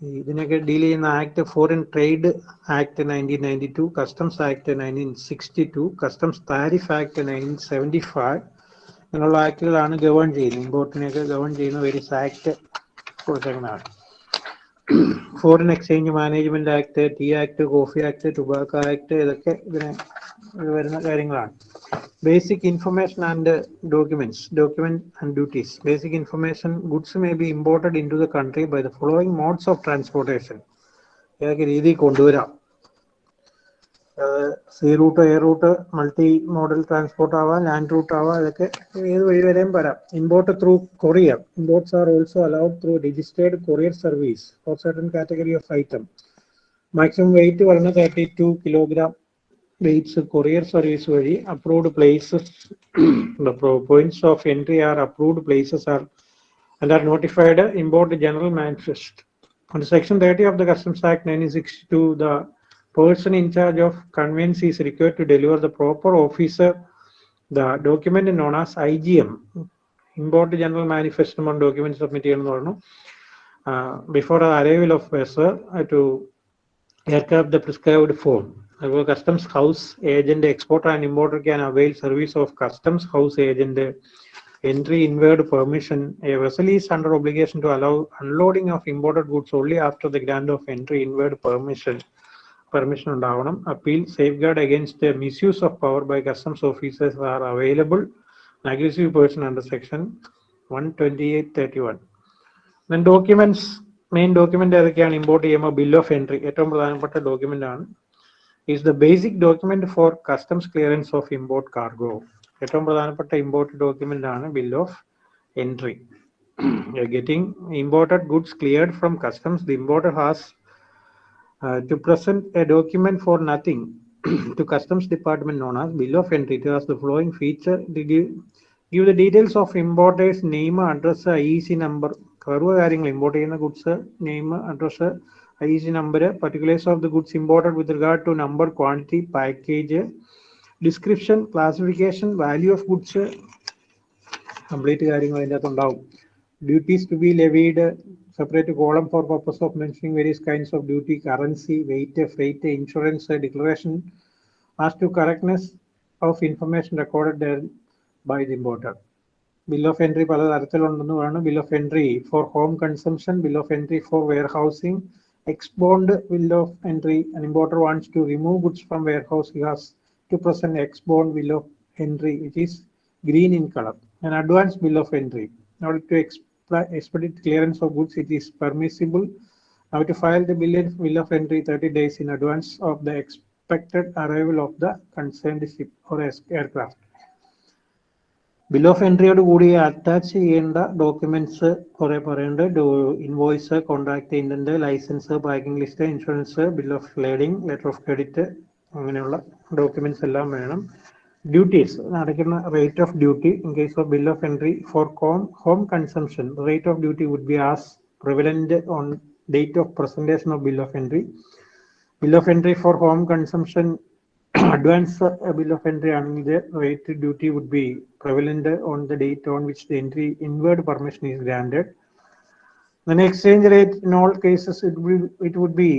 ഇതിനൊക്കെ deal ചെയ്യുന്ന act foreign trade act nineteen ninety two customs act nineteen sixty two customs tariff act nineteen seventy five അങ്ങനെയുള്ള ആക്ടുകളാണ് govern ചെയ്യുന്നത് ഇമ്പോർട്ടിനെയൊക്കെ govern ചെയ്യുന്ന various act കൊടുത്തേക്കുന്നതാണ് Foreign exchange management act tea act coffee act tobacco act ഇതൊക്കെ ഇതിന് വരുന്ന കാര്യങ്ങളാണ്. Basic information and documents document and duties basic information goods may be imported in to the country by the following modes of transportation ഏതൊക്കെ രീതിയിൽ കൊണ്ടുവരാം? Sea route air route multimodal transport ആവാം land route ആവാം അതൊക്കെ ഏത് വഴി വരെയും വരാം. Import through courier. Imports are also allowed through registered courier service for certain category of item. Maximum weight വരുന്ന thirty two kilogram weights courier service വഴി approved places. Points of entry are approved places are and are notified import general manifest Under Section 30 of the Customs Act 1962, the person in charge of conveyance is required to deliver the proper officer the document known as IGM, Import General Manifestation on Documents of Material, uh, before the arrival of vessel uh, to aircraft the prescribed form. Our customs house agent, exporter and importer can avail service of customs house agent entry inward permission. A vessel is under obligation to allow unloading of imported goods only after the grant of entry inward permission. Permission ഉണ്ടാവണം. Appeal safeguard against ബൈ misuse of power by customs officers are available. One person under section 128.31. Then documents main document ഏതൊക്കെയാണ്? Import ചെയ്യുമ്പോൾ bill of entry ഏറ്റവും പ്രധാനപ്പെട്ട document ആണ്. Is the basic document for customs clearance of import cargo ഏറ്റവും പ്രധാനപ്പെട്ട import document ആണ് bill of entry getting imported goods cleared from customs the importer has to present a document for nothing to customs department known as bill of entry it has the following feature to give give the details of importers name address IEC number curve കാര്യങ്ങൾ import ചെയ്യുന്ന goods name address IEC number, particulars of the goods imported with regard to number, quantity, package, description, classification, value of goods, complete കാര്യങ്ങൾ അതിൻ്റെ അകത്ത് ഉണ്ടാവും duties to B levied separate column for purpose of mentioning various kinds of duty currency weight freight insurance declaration as to correctness of information recorded by the importer bill of entry പല തരത്തിലുണ്ടെന്ന് പറയുന്നത് bill of entry for home consumption bill of entry for warehousing ex bond bill of entry an importer wants to remove goods from warehouse he has to present ex-bond bill of entry which is green in color an advance bill of entry in order to expl- expedite clearance of goods it is permissible now to file the bill, bill of entry 30 days in advance of the expected arrival of the concerned ship or aircraft എൻട്രിയോട് കൂടി attach ചെയ്യേണ്ട documents കുറെ പറയുന്നുണ്ട് invoice contract indent license packing list insurance bill of lading letter of credit അങ്ങനെയുള്ള documents എല്ലാം വേണം duties അടയ്ക്കുന്ന rate of duty in case of bill of entry for home home consumption rate of duty would be as prevalent on date of presentation of bill of entry bill of entry for home consumption advance uh, bill of entry and the rate duty would be prevalent on the date on which the entry inward permission is granted. Then exchange rate in all cases it will it would be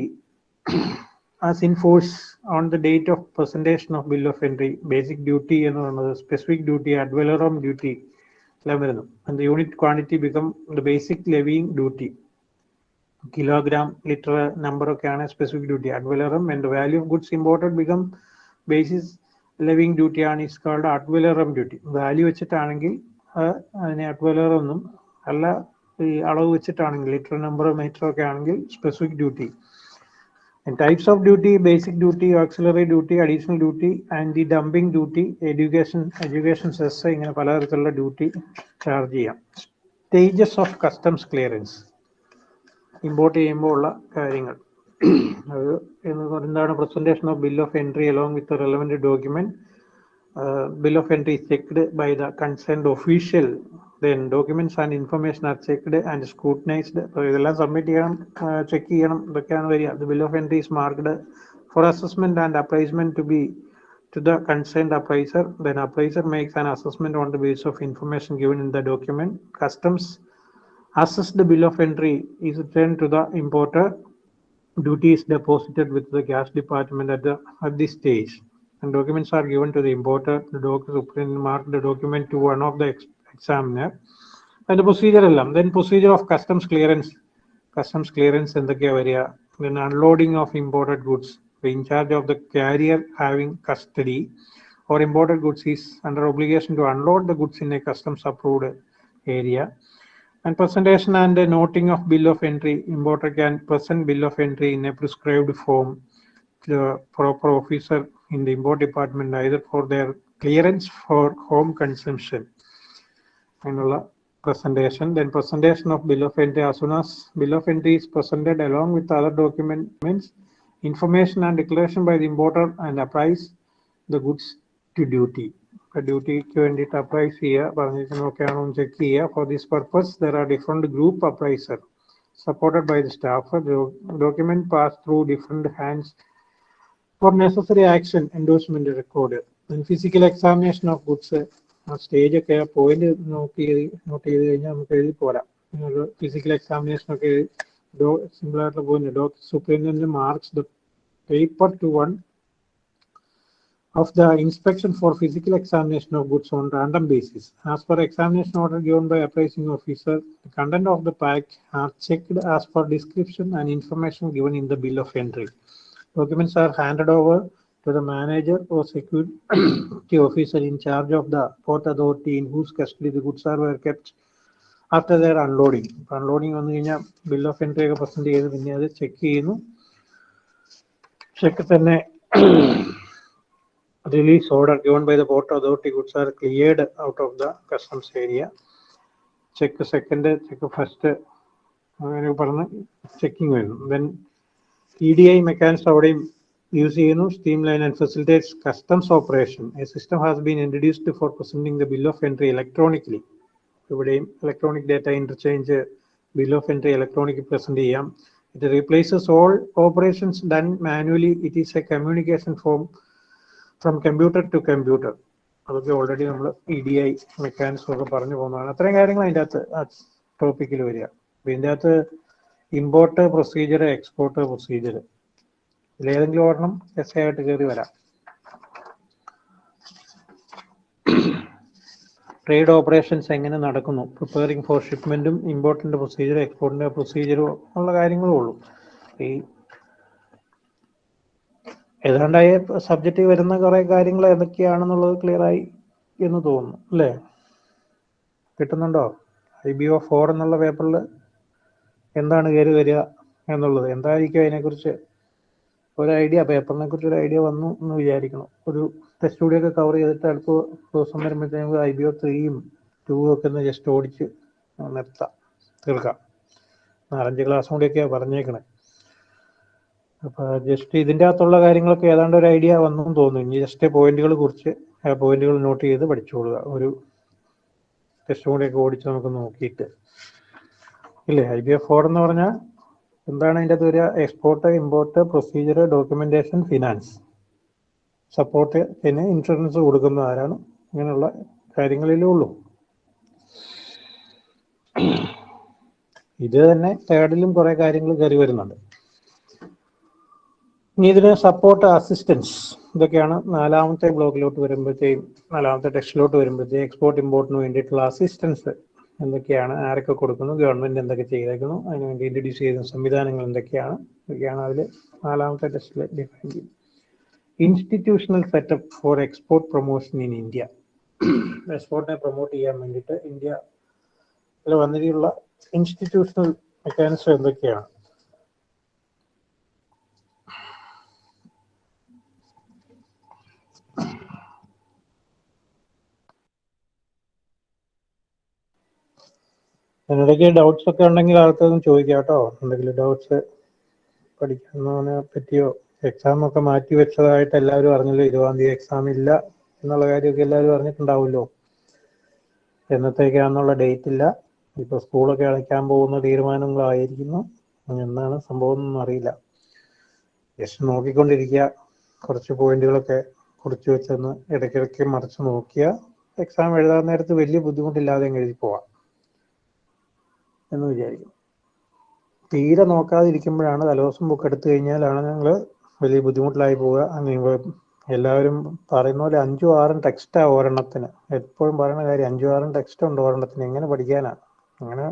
as in force on the date of presentation of bill of entry. Basic duty എന്ന് പറയുന്നത് specific duty valorem duty. എല്ലാം വരുന്നു. The unit quantity become the basic levying duty. kilogram, liter, number ഒക്കെയാണ് specific duty ad valorem and value of goods imported become basis levying duty ആണ് is called ad valorem duty value വെച്ചിട്ടാണെങ്കിൽ അതിനെ അഡ്വലറം എന്നും അല്ല ഈ അളവ് വെച്ചിട്ടാണെങ്കിൽ litre number metre ഒക്കെ ആണെങ്കിൽ specific duty types of duty basic duty auxiliary duty additional duty and the dumping duty education education cess ഇങ്ങനെ പലതരത്തിലുള്ള ഡ്യൂട്ടി ചാർജ് ചെയ്യാം. Stages of customs clearance import ചെയ്യുമ്പോൾ ഉള്ള കാര്യങ്ങൾ. അത് എന്ന് എന്താണ്? Presentation of bill of entry along with Relevant document bill of entry checked by the concerned official then documents and information are checked and scrutinised ഇതെല്ലാം submit ചെയ്യണം check ചെയ്യണം ഇതൊക്കെയാണ് വരിക the bill of entry is marked for assessment and appraisement to be to the concerned appraiser, then appraiser makes an assessment on the basis of information given in the document. Customs assess the bill of entry is returned to the importer. Duty is deposited with the gas department at the at this stage. and documents are given to the importer, the document mark the document to one of the ex examiner, and the procedure. Then procedure of customs clearance, customs clearance in the area, then unloading of imported goods. The in charge of the carrier having custody or imported goods is under obligation to unload the goods in a customs approved area and presentation and a noting of bill of entry importer can present bill of entry in a prescribed form to the proper officer in the import department either for their clearance for home consumption. അതിനുള്ള presentation, then presentation of bill of entry as soon as bill of entry is presented along with other documents, information and declaration by the importer and apprise the goods to duty. ഡ്യൂട്ടിക്ക് വേണ്ടിയിട്ട് appraise ചെയ്യുക പറഞ്ഞിരിക്കുന്നതൊക്കെയാണോ എന്ന് check ചെയ്യുക for this purpose there are different group appraiser supported by the staff document pass through different hands For necessary action endorsement record physical examination of goods ആ stage ഒക്കെ point note ചെയ്ത് note ചെയ്ത് കഴിഞ്ഞാൽ നമുക്ക് എഴുതി പോരാം physical examination ഒക്കെ simple ആയിട്ടുള്ള point doctor superintendent marks the paper to one of the inspection for physical examination of goods on random basis. As per examination order given by appraising officer, the content of the pack are checked as per description and information given in the bill of entry. Documents are handed over to the manager or security officer in charge of the port authority in whose custody the goods are were kept after their unloading. Unloading വന്നു കഴിഞ്ഞാൽ bill of entry ഒക്കെ present ചെയ്ത് പിന്നെ അത് check ചെയ്യുന്നു check തന്നെ release order given by the port authority goods are cleared out of the customs area. Check second, check first, അങ്ങനെ പറഞ്ഞ് ചെക്കിങ് വരുന്നു then E D I mechanics അവിടെയും യൂസ് ചെയ്യുന്നു. Steam line and facilitates customs operation a system has been introduced for presenting the bill of entry electronically ഇവിടെയും electronic data interchange bill of entry electronic present ചെയ്യാം. It replaces all operations done manually it is a communication form from computer to computer അതൊക്കെ already നമ്മൾ E D I mechanism ഒക്കെ പറഞ്ഞു പോകുന്നതാണ്. അത്രയും കാര്യങ്ങൾ അതിന്റെ അകത്ത് ആ ടോപ്പിക്കിൽ വരിക. അപ്പം ഇതിന്റെ അകത്ത് ഇമ്പോർട്ട് പ്രൊസീജിയർ എക്സ്പോർട്ട് പ്രൊസീജിയർ ഇതിലേതെങ്കിലും ഒരെണ്ണം എസ് ആയിട്ട് കയറി വരാം. ട്രേഡ് ഓപ്പറേഷൻസ് എങ്ങനെ നടക്കുന്നു? പ്രിപ്പയറിംഗ് ഫോർ ഷിപ്മെന്റും ഇമ്പോർട്ടിന്റെ പ്രൊസീജിയർ എക്സ്പോർട്ടിന്റെ പ്രൊസീജിയറും ഉള്ള കാര്യങ്ങളും ഉള്ളൂ. ഈ ഏതാണ്ടായ സബ്ജക്റ്റിൽ വരുന്ന കുറെ കാര്യങ്ങൾ ഏതൊക്കെയാണെന്നുള്ളത് ക്ലിയർ ആയി എന്ന് തോന്നുന്നു അല്ലേ? കിട്ടുന്നുണ്ടോ? ഐ ബി ഒ ഫോർ എന്നുള്ള പേപ്പറിൽ എന്താണ് കയറി വരിക എന്നുള്ളത്? എന്തായിരിക്കും അതിനെക്കുറിച്ച് ഒരു ഐഡിയ? പേപ്പറിനെ കുറിച്ച് ഒരു ഐഡിയ വന്നു എന്ന് വിചാരിക്കണം. ഒരു ടെസ്റ്റ് സ്റ്റുഡിയോ ഒക്കെ കവർ ചെയ്തിട്ട് അടുത്ത ദിവസം വരുമ്പോഴത്തേക്ക് ഐ ബി ഒ ത്രീയും ടൂവും ഒക്കെ ഒന്ന് ജസ്റ്റ് ഓടിച്ച് നിർത്താം. തീർക്കാം. നാലഞ്ച് ക്ലാസ് കൂടിയൊക്കെയാണ് പറഞ്ഞേക്കണേ. അപ്പോൾ ജസ്റ്റ് ഇതിന്റെ അകത്തുള്ള കാര്യങ്ങളൊക്കെ ഏതാണ്ട് ഒരു ഐഡിയ വന്നു എന്ന് തോന്നുന്നു. ഇനി ജസ്റ്റ് പോയിന്റുകൾ കുറിച്ച് ആ പോയിന്റുകൾ നോട്ട് ചെയ്ത് പഠിച്ചോളുക ഒരു ടെസ്റ്റ് കൂടിയൊക്കെ ഓടിച്ച് നമുക്ക് നോക്കിയിട്ട്. ഇല്ലേ? ഐ ബി എഫ് ഫോർ എന്ന് പറഞ്ഞാൽ എന്താണ് അതിന്റെ അകത്ത് വരിക? Export import procedure documentation finance support പിന്നെ ഇൻഷുറൻസ് കൊടുക്കുന്ന ആരാണ്? ഇങ്ങനെയുള്ള കാര്യങ്ങളിലേ ഉള്ളൂ. ഇത് തന്നെ തേർഡിലും കുറെ കാര്യങ്ങൾ കയറി വരുന്നുണ്ട്. ഇനി ഇതിന് സപ്പോർട്ട് അസിസ്റ്റൻസ് ഇതൊക്കെയാണ് നാലാമത്തെ ബ്ലോക്കിലോട്ട് വരുമ്പോഴത്തേക്കും നാലാമത്തെ ടെക്സ്റ്റിലോട്ട് വരുമ്പോഴത്തേക്കും എക്സ്പോർട്ട് ഇമ്പോർട്ടിന് വേണ്ടിയിട്ടുള്ള അസിസ്റ്റൻസ് എന്തൊക്കെയാണ് ആരൊക്കെ കൊടുക്കുന്നു ഗവൺമെന്റ് എന്തൊക്കെ ചെയ്തേക്കുന്നു അതിനുവേണ്ടി ഇൻട്രൊഡ്യൂസ് ചെയ്യുന്ന സംവിധാനങ്ങൾ എന്തൊക്കെയാണ് ഇതൊക്കെയാണ് അതിൽ നാലാമത്തെ ടെസ്റ്റിൽ ഡിഫൈൻ ചെയ്യുന്നത് institutional setup for export promotion in India എക്സ്പോർട്ടിനെ promote ചെയ്യാൻ വേണ്ടിയിട്ട് ഇന്ത്യ വന്നിട്ടുള്ള ഇൻസ്റ്റിറ്റ്യൂഷണൽ മെക്കാനിസം എന്തൊക്കെയാണ് അതിനിടയ്ക്ക് ഡൗട്ട്സ് ഒക്കെ ഉണ്ടെങ്കിൽ ആൾക്കാരും ചോദിക്കാം കേട്ടോ. എന്തെങ്കിലും ഡൗട്ട്സ് പഠിക്കുന്നതിനെ പറ്റിയോ? എക്സാം ഒക്കെ മാറ്റി വെച്ചതായിട്ട് എല്ലാവരും അറിഞ്ഞല്ലോ? ഇരുപതാം തീയതി എക്സാം ഇല്ല എന്നുള്ള കാര്യമൊക്കെ എല്ലാവരും അറിഞ്ഞിട്ടുണ്ടാവുമല്ലോ. എന്നത്തേക്കാന്നുള്ള ഡേറ്റ് ഇല്ല. ഇപ്പൊ സ്കൂളൊക്കെ അടയ്ക്കാൻ പോകുന്ന തീരുമാനങ്ങളായിരിക്കുന്നു. എന്നാണ് സംഭവം എന്നൊന്നും അറിയില്ല. ജസ്റ്റ് നോക്കിക്കൊണ്ടിരിക്കുക. കുറച്ച് പോയിന്റുകളൊക്കെ കുറിച്ച് വെച്ചെന്ന് ഇടയ്ക്കിടയ്ക്ക് മറിച്ച് നോക്കിയാൽ എക്സാം എഴുതാൻ നേരത്ത് വലിയ ബുദ്ധിമുട്ടില്ലാതെ എഴുതി പോവാം. എന്ന് വിചാരിക്കും. തീരെ നോക്കാതിരിക്കുമ്പോഴാണ് തലേദിവസം ബുക്ക് എടുത്തു കഴിഞ്ഞാലാണ് ഞങ്ങൾ വലിയ ബുദ്ധിമുട്ടിലായി പോവുക. അങ്ങനെ എല്ലാവരും പറയുന്ന പോലെ അഞ്ചും ആറും ടെക്സ്റ്റാ ഒരെണ്ണത്തിന്. എപ്പോഴും പറയുന്ന കാര്യം അഞ്ചും ആറും ടെക്സ്റ്റ് ഉണ്ട് ഒരെണ്ണത്തിന്. എങ്ങനെ പഠിക്കാനാണ്? അങ്ങനെ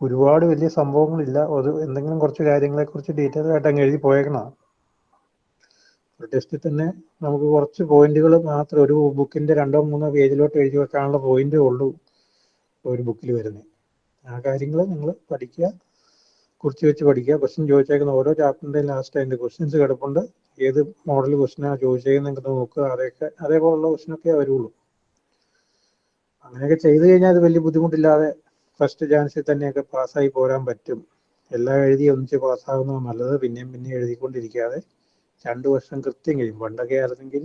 ഒരുപാട് വലിയ സംഭവങ്ങളില്ല. അത് എന്തെങ്കിലും കുറച്ച് കാര്യങ്ങളെ കുറിച്ച് ഡീറ്റെയിൽ ആയിട്ട് അങ്ങ് എഴുതി പോയേക്കണം ടെസ്റ്റിൽ തന്നെ നമുക്ക് കുറച്ച് പോയിന്റുകൾ മാത്രം ഒരു ബുക്കിന്റെ രണ്ടോ മൂന്നോ പേജിലോട്ട് എഴുതി വെക്കാനുള്ള പോയിന്റേ ഉള്ളൂ ഒരു ബുക്കിൽ വരുന്നത്. ആ കാര്യങ്ങൾ നിങ്ങൾ പഠിക്കുക. കുറിച്ച് വെച്ച് പഠിക്കുക. ക്വസ്റ്റ്യൻ ചോദിച്ചേക്കുന്ന ഓരോ ചാപ്റ്ററിന്റെ ലാസ്റ്റ് അതിന്റെ ക്വസ്റ്റ്യൻസ് കിടപ്പുണ്ട്. ഏത് മോഡൽ ക്വസ്റ്റ്യനാണ് ചോദിച്ചേക്കുന്നത് നോക്കുക. അതൊക്കെ അതേപോലുള്ള ക്വസ്റ്റിനൊക്കെ വരുള്ളൂ. അങ്ങനെയൊക്കെ ചെയ്തു കഴിഞ്ഞാൽ അത് വലിയ ബുദ്ധിമുട്ടില്ലാതെ ഫസ്റ്റ് ചാൻസിൽ തന്നെയൊക്കെ പാസ്സായി പോരാൻ പറ്റും. എല്ലാം എഴുതി ഒന്നിച്ച് പാസ്സാകുന്നത് നല്ലത്. പിന്നെയും പിന്നെയും എഴുതിക്കൊണ്ടിരിക്കാതെ രണ്ട് വർഷം കൃത്യം കഴിയും. പണ്ടൊക്കെ ആയിരുന്നെങ്കിൽ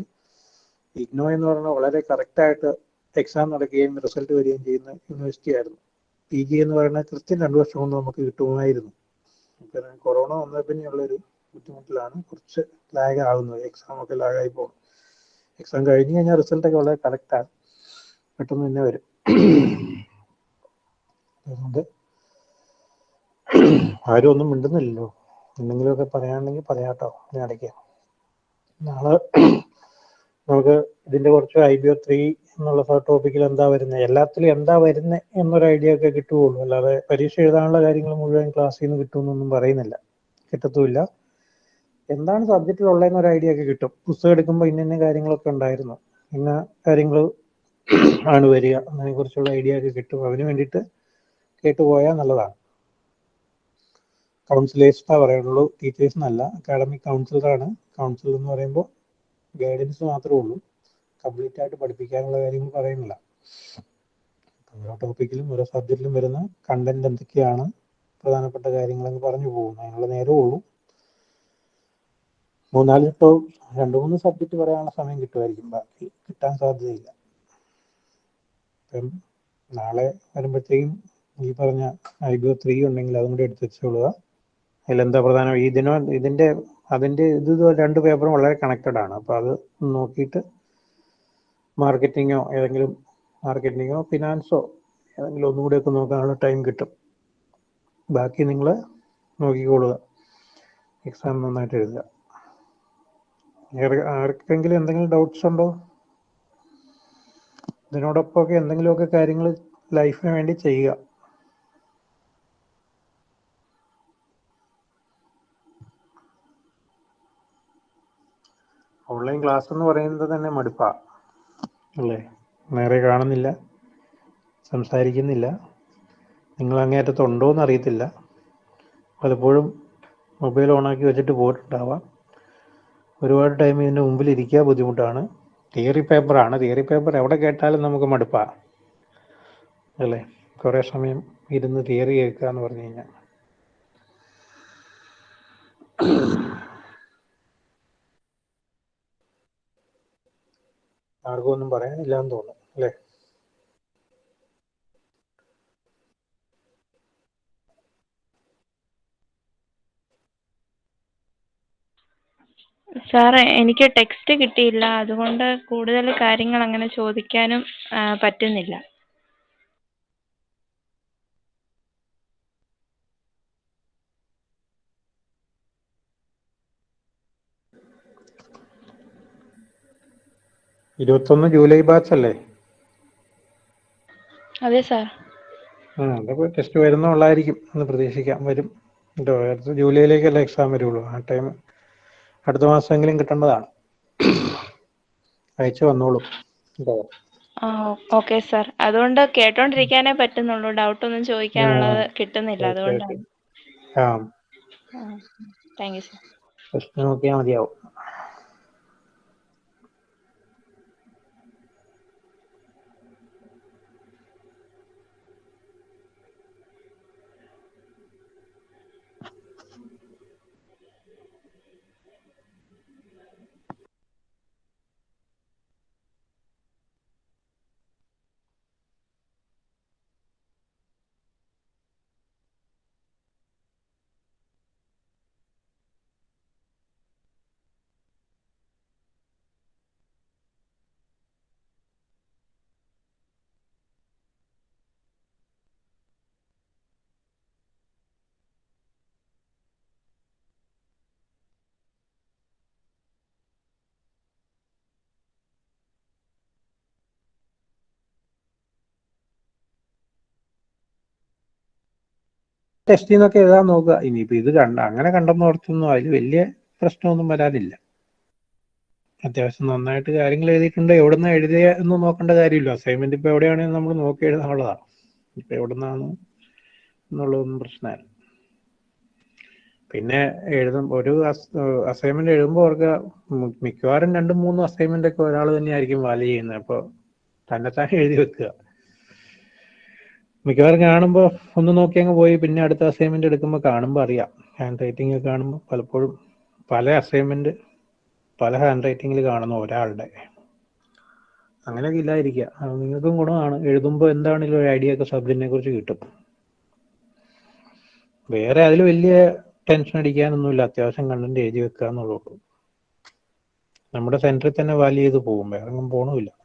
ഇഗ്നോ എന്ന് പറഞ്ഞാൽ വളരെ കറക്റ്റായിട്ട് എക്സാം നടക്കുകയും റിസൾട്ട് വരികയും ചെയ്യുന്ന യൂണിവേഴ്സിറ്റി ആയിരുന്നു. പി ജി എന്ന് പറയുന്നത് കൃത്യം രണ്ടു വർഷം കൊണ്ട് നമുക്ക് കിട്ടുമായിരുന്നു. കൊറോണ വന്ന പിന്നെയുള്ളൊരു ബുദ്ധിമുട്ടിലാണ്. കുറച്ച് ലാഗ് ആകുന്നത് എക്സാം ഒക്കെ ലാഗായി പോകും എക്സാം കഴിഞ്ഞ് കഴിഞ്ഞാൽ റിസൾട്ട് ഒക്കെ വളരെ കറക്റ്റാണ് പെട്ടെന്ന് തന്നെ വരും. അതുകൊണ്ട് ആരും ഒന്നും മിണ്ടുന്നില്ലല്ലോ. എന്തെങ്കിലുമൊക്കെ പറയാനുണ്ടെങ്കിൽ പറയാട്ടോ. ഞാൻ ഇടയ്ക്ക് നാളെ നമുക്ക് ഇതിന്റെ കുറച്ച് ഐ ബി ഒ ത്രീ എന്നുള്ള ടോപ്പിക്കിൽ എന്താ വരുന്നത് എല്ലാത്തിലും എന്താ വരുന്നത് എന്നൊരു ഐഡിയ ഒക്കെ കിട്ടുകയുള്ളൂ. അല്ലാതെ പരീക്ഷ എഴുതാനുള്ള കാര്യങ്ങൾ മുഴുവൻ ക്ലാസ്സിൽ നിന്ന് കിട്ടുമെന്നൊന്നും പറയുന്നില്ല. കിട്ടത്തുമില്ല. എന്താണ് സബ്ജക്റ്റിൽ ഉള്ളതെന്ന് ഒരു ഐഡിയ ഒക്കെ കിട്ടും. പുസ്തകം എടുക്കുമ്പോൾ ഇന്ന ഇന്ന കാര്യങ്ങളൊക്കെ ഉണ്ടായിരുന്നു. ഇന്ന കാര്യങ്ങൾ ആണ് വരിക. അതിനെ കുറിച്ചുള്ള ഐഡിയ ഒക്കെ കിട്ടും. അതിന് വേണ്ടിയിട്ട് കേട്ടുപോയാൽ നല്ലതാണ്. കൗൺസിലേഴ്സ് പറയുള്ളൂ. ടീച്ചേഴ്സ് എന്നല്ല അക്കാഡമിക് കൗൺസിലറാണ് കൗൺസിലർ എന്ന് പറയുമ്പോൾ ഗൈഡൻസ് മാത്രമേ ഉള്ളൂ. കംപ്ലീറ്റ് ആയിട്ട് പഠിപ്പിക്കാനുള്ള കാര്യങ്ങൾ പറയുന്നില്ല. ഓരോ ടോപ്പിക്കിലും ഓരോ സബ്ജക്റ്റിലും വരുന്ന കണ്ടന്റ് എന്തൊക്കെയാണ് പ്രധാനപ്പെട്ട കാര്യങ്ങൾ എന്ന് പറഞ്ഞു പോകുന്നു അതിനുള്ള നേരമേ ഉള്ളൂ. മൂന്നാൽ ടോ രണ്ട് മൂന്ന് സബ്ജക്റ്റ് പറയാനുള്ള സമയം കിട്ടുമായിരിക്കും. ബാക്കി കിട്ടാൻ സാധ്യതയില്ല. നാളെ വരുമ്പോഴത്തേക്കും ഈ പറഞ്ഞ ഐ ബി ഒ ത്രീ ഉണ്ടെങ്കിൽ അതും കൂടി എടുത്ത് വെച്ചോളുക. അതിലെന്താ പ്രധാനം? ഇതിനോ ഇതിന്റെ അതിന്റെ ഇത് രണ്ട് പേപ്പറും വളരെ കണക്റ്റഡ് ആണ്. അപ്പോൾ അത് നോക്കിയിട്ട് മാർക്കറ്റിങ്ങോ ഏതെങ്കിലും മാർക്കറ്റിങ്ങോ ഫിനാൻസോ ഏതെങ്കിലും ഒന്നും കൂടെയൊക്കെ നോക്കാനുള്ള ടൈം കിട്ടും. ബാക്കി നിങ്ങൾ നോക്കിക്കോളുക. എക്സാം നന്നായിട്ട് എഴുതുക. ആർക്കെങ്കിലും എന്തെങ്കിലും ഡൗട്ട്സ് ഉണ്ടോ? ഇതിനോടൊപ്പമൊക്കെ എന്തെങ്കിലുമൊക്കെ കാര്യങ്ങൾ ലൈഫിന് വേണ്ടി ചെയ്യുക. ഓൺലൈൻ ക്ലാസ് എന്ന് പറയുന്നത് തന്നെ മടുപ്പാ. അല്ലേ? നേരെ കാണുന്നില്ല. സംസാരിക്കുന്നില്ല. നിങ്ങൾ അങ്ങേയറ്റത്തുണ്ടോ എന്ന് അറിയത്തില്ല. പലപ്പോഴും മൊബൈൽ ഓണാക്കി വെച്ചിട്ട് പോയിട്ടുണ്ടാവാം. ഒരുപാട് ടൈം ഇതിന്റെ മുമ്പിൽ ഇരിക്കുക ബുദ്ധിമുട്ടാണ്. തിയറി പേപ്പറാണ്. തിയറി പേപ്പർ എവിടെ കേട്ടാലും നമുക്ക് മടുപ്പാ. അല്ലേ? കുറേ സമയം ഇരുന്ന് തിയറി കേൾക്കുക എന്ന് പറഞ്ഞു കഴിഞ്ഞാൽ. ആർക്കും ഒന്നും പറയാനില്ല എന്ന് തോന്നുന്നു അല്ലേ? സാറേ എനിക്ക് ടെക്സ്റ്റ് കിട്ടിയില്ല. അതുകൊണ്ട് കൂടുതൽ കാര്യങ്ങൾ അങ്ങനെ ചോദിക്കാനും പറ്റുന്നില്ല. ഇരുപത്തൊന്ന് ജൂലൈ ബാച്ച് അല്ലേ അതെ സാർ. ആ അതപ്പോൾ ടെസ്റ്റ് വരുന്നുള്ളായിരിക്കും എന്ന് പ്രതീക്ഷിക്കാം. വരും. കേട്ടോ അടുത്ത ജൂലൈയിലേക്കല്ലേ എക്സാം വരുള്ളൂ. ആ ടൈം അടുത്ത മാസമെങ്കിലും കിട്ടേണ്ടതാണ്. അയച്ചു വന്നോളൂ. കേട്ടോ ഓക്കെ സാർ. അതുകൊണ്ട് കേട്ടോണ്ടിരിക്കാനേ പറ്റുന്നുള്ളൂ. ഡൗട്ട് ഒന്നും ചോദിക്കാനുള്ളത് കിട്ടുന്നില്ല. അതുകൊണ്ട് അതുകൊണ്ടാണ്. താങ്ക് യു സാർ പ്രശ്നം നോക്കിയാൽ മതിയാവും. ടെസ്റ്റിൽ നിന്നൊക്കെ എഴുതാൻ നോക്കുക. ഇനിയിപ്പോൾ ഇത് കണ്ട അങ്ങനെ കണ്ടെന്ന് ഓർത്തൊന്നും അതിൽ വലിയ പ്രശ്നമൊന്നും വരാനില്ല അത്യാവശ്യം നന്നായിട്ട് കാര്യങ്ങൾ എഴുതിയിട്ടുണ്ട്. എവിടുന്ന് എഴുതിയ എന്ന് നോക്കേണ്ട കാര്യമില്ല. അസൈൻമെന്റ് ഇപ്പോൾ എവിടെയാണെങ്കിൽ നമ്മൾ നോക്കി എഴുതാനുള്ളതാണ്. ഇപ്പം എവിടുന്നാണ് എന്നുള്ളതൊന്നും പ്രശ്നമല്ല. പിന്നെ എഴുതും ഒരു അസൈൻമെന്റ് എഴുതുമ്പോൾ അവർക്ക് മിക്കവാറും രണ്ടും മൂന്നും അസൈൻമെന്റ് ഒക്കെ ഒരാൾ തന്നെയായിരിക്കും വാല്യൂ ചെയ്യുന്നത്. അപ്പോൾ തന്നെ എഴുതി വെക്കുക. മിക്കവാറും കാണുമ്പോൾ ഒന്ന് നോക്കി അങ്ങ് പോയി പിന്നെ അടുത്ത അസൈൻമെന്റ് എടുക്കുമ്പോൾ കാണുമ്പോൾ അറിയാം. ഹാൻഡ് റൈറ്റിംഗ് കാണുമ്പോൾ പലപ്പോഴും പല അസൈൻമെന്റ് പല ഹാൻഡ് റൈറ്റിംഗിൽ കാണുന്ന ഒരാളുടെ. അങ്ങനെയൊക്കെ ഇല്ലാതിരിക്കുക. അത് നിങ്ങൾക്കും ഗുണമാണ്. എഴുതുമ്പോൾ എന്താണെങ്കിലും ഒരു ഐഡിയ ഒക്കെ സബ്ജക്റ്റിനെ കുറിച്ച് കിട്ടും. വേറെ അതിൽ വലിയ ടെൻഷൻ അടിക്കാനൊന്നുമില്ല. അത്യാവശ്യം കണ്ടന്റ് എഴുതി വെക്കുക എന്നുള്ളൂ നമ്മുടെ സെന്ററിൽ തന്നെ വാല്യൂ ചെയ്ത് പോകും. വേറെ ഒന്നും പോകണമില്ല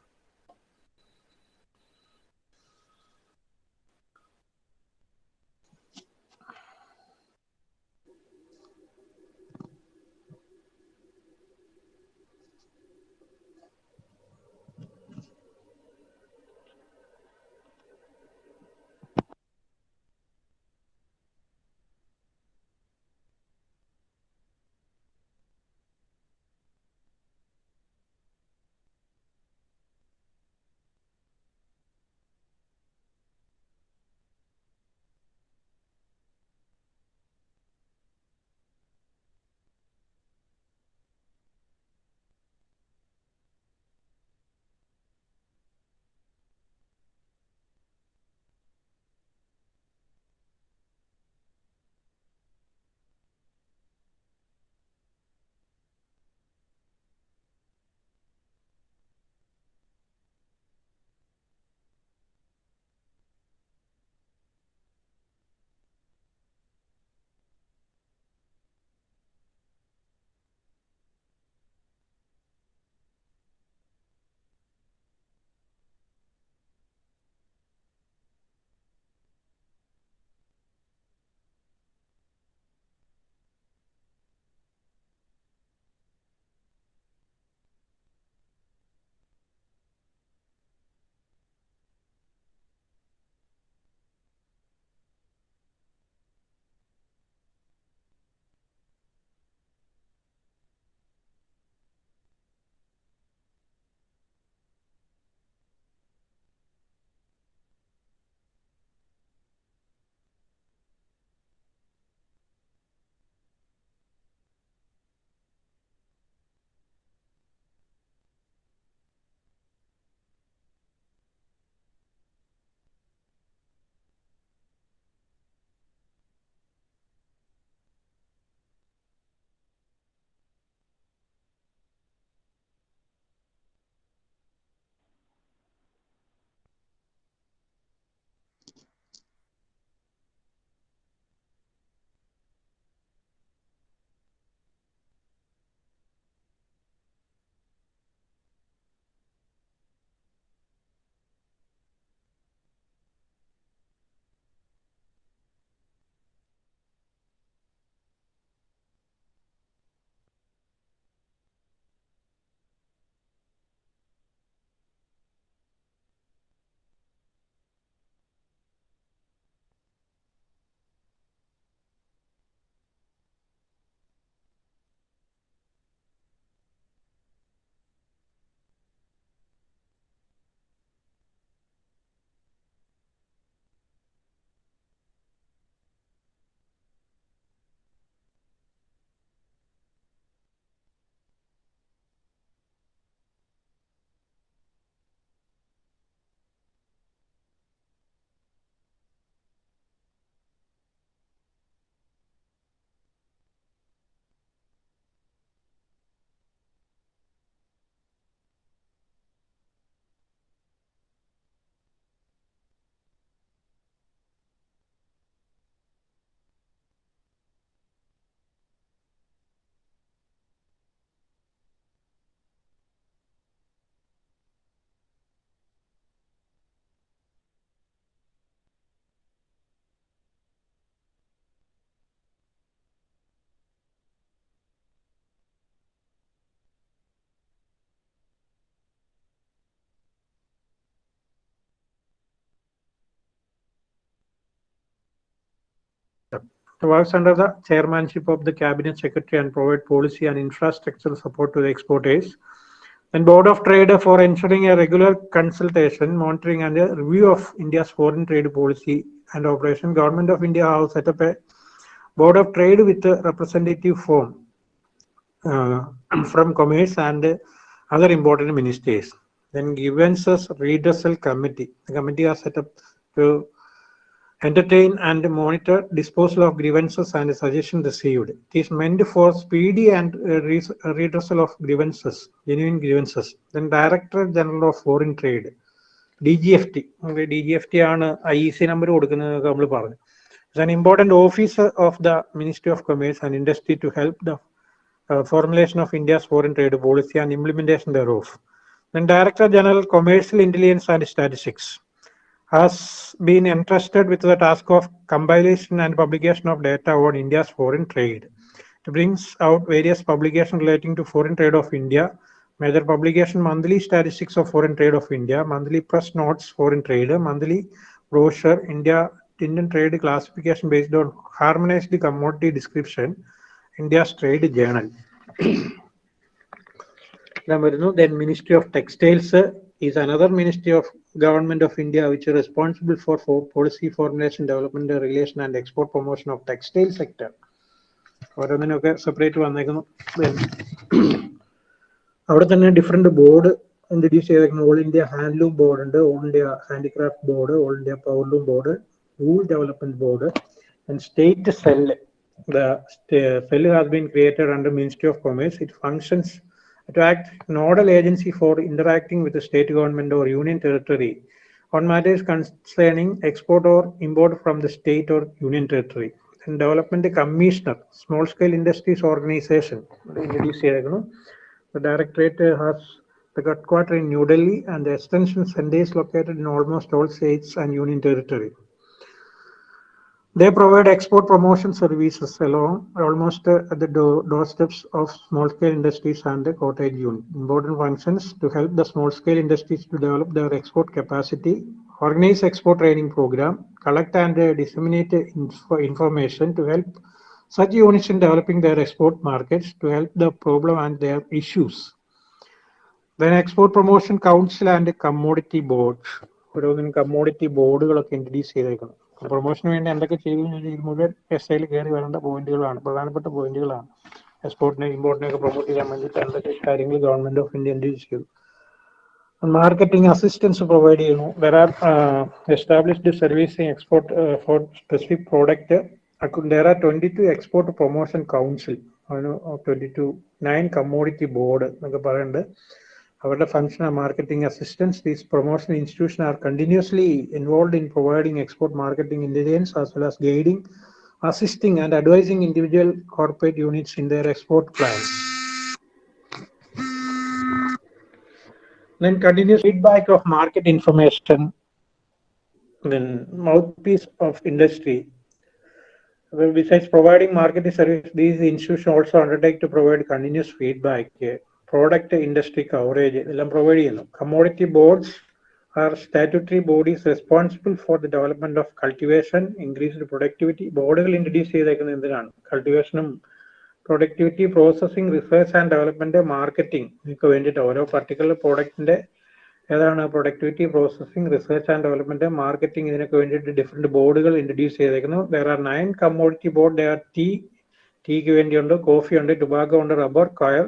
works under the chairmanship of the cabinet secretary and provide policy and infrastructural support to the exporters. And Board of Trade for ensuring a regular consultation, monitoring and review of India's foreign trade policy and operation. Government of India has set up a Board of Trade with a representative form uh, from Commerce and other important ministries. Then grievances redressal committee. The committee are set up to entertain and monitor disposal of grievances and suggestions received. It is meant for speedy and uh, res- redressal of grievances, genuine grievances. Then Director General of Foreign Trade, DGFT. D G F T ആണ് I C number കൊടുക്കുന്നത് നമ്മൾ പറഞ്ഞു it's an important officer of the ministry of commerce and industry to help the formulation of India's foreign trade policy and implementation thereof. Then Director General Commercial Intelligence and Statistics has been entrusted with the task of compilation and publication of data on India's foreign trade. It brings out various publications relating to foreign trade of India, major publication monthly statistics of foreign trade of India, monthly press notes foreign trade, monthly brochure India Indian trade classification based on harmonized commodity description, India's trade journal. then Ministry of Textiles uh, is another ministry of government of India which is responsible for, for policy formulation, development, regulation and export promotion of textile sector. ഓരോന്നിനൊക്കെ separate വന്നേക്കുന്നു Then അവിടെ തന്നെ different board introduce ചെയ്തേക്കുന്നു all India handloom board ഉണ്ട് all India handicraft board all India powerloom board wool development board and state cell the st- cell has been created under Ministry of Commerce. It functions to act nodal agency for interacting with the state government or union territory on matters concerning export or import from the state or union territory. And development commissioner, small scale industries organization, introduce here. No? The directorate has the headquarters in New Delhi and the extension center is located in almost all states and union territory. They provide export promotion services along almost uh, at the door, doorsteps of small scale industries and the cottage unit. Important functions to help the small scale industries to develop their export capacity, organize export training program, collect and uh, disseminate info, information to help such units in developing their export markets to help the problem and their issues. Then export promotion council and commodity board. ഓരോന്നിനും commodity ബോർഡുകളൊക്കെ introduce ചെയ്തേക്കണം പ്രൊമോഷന് വേണ്ടി എന്തൊക്കെ ചെയ്തു ഇത് മുഴുവൻ S ഐയിൽ കയറി വരേണ്ട പോയിന്റുകളാണ് പ്രധാനപ്പെട്ട പോയിന്റുകളാണ് എക്സ്പോർട്ടിനെ ഇമ്പോർട്ടിനെ ഒക്കെ പ്രൊമോട്ട് ചെയ്യാൻ വേണ്ടിയിട്ട് എന്തൊക്കെ കാര്യങ്ങൾ ഗവൺമെന്റ് ഓഫ് ഇന്ത്യ ഇൻട്രൊഡ്യൂസ് ചെയ്തു? മാർക്കറ്റിംഗ് അസിസ്റ്റൻസ് പ്രൊവൈഡ് ചെയ്യുന്നു. There are established servicing export for specific product there are twenty two export promotion council അതിന് twenty two nine commodity board എന്നൊക്കെ പറയുന്നുണ്ട്. അവരുടെ function marketing assistance these promotion institution are continuously involve in providing export marketing intelligence as well as guiding assisting and advising individual corporate units in their export plans. Then continuous feedback of market information, then mouthpiece of industry. Well, besides providing marketing service, these institutions also undertake to provide continuous feedback, Eh, industry coverage എല്ലാം provide ചെയ്യുന്നു. Commodity boards are statutory bodies responsible for the development of cultivation increased productivity ബോർഡുകൾ introduce ചെയ്തേക്കുന്നത് എന്തിനാണ്? കൾട്ടിവേഷനും productivity processing research and development marketing ഇതിനൊക്കെ വേണ്ടിയിട്ട് ഓരോ particular പ്രോഡക്റ്റിന്റെ ഏതാണ്? Productivity processing research and development marketing ഇതിനൊക്കെ വേണ്ടിയിട്ട് ഡിഫറെന്റ് ബോർഡുകൾ introduce ചെയ്തേക്കുന്നു. There are nine commodity board there tea ടീക്ക് വേണ്ടിയുണ്ട് കോഫി ഉണ്ട് ടുബാക്കോ ഉണ്ട് റബ്ബർ കയർ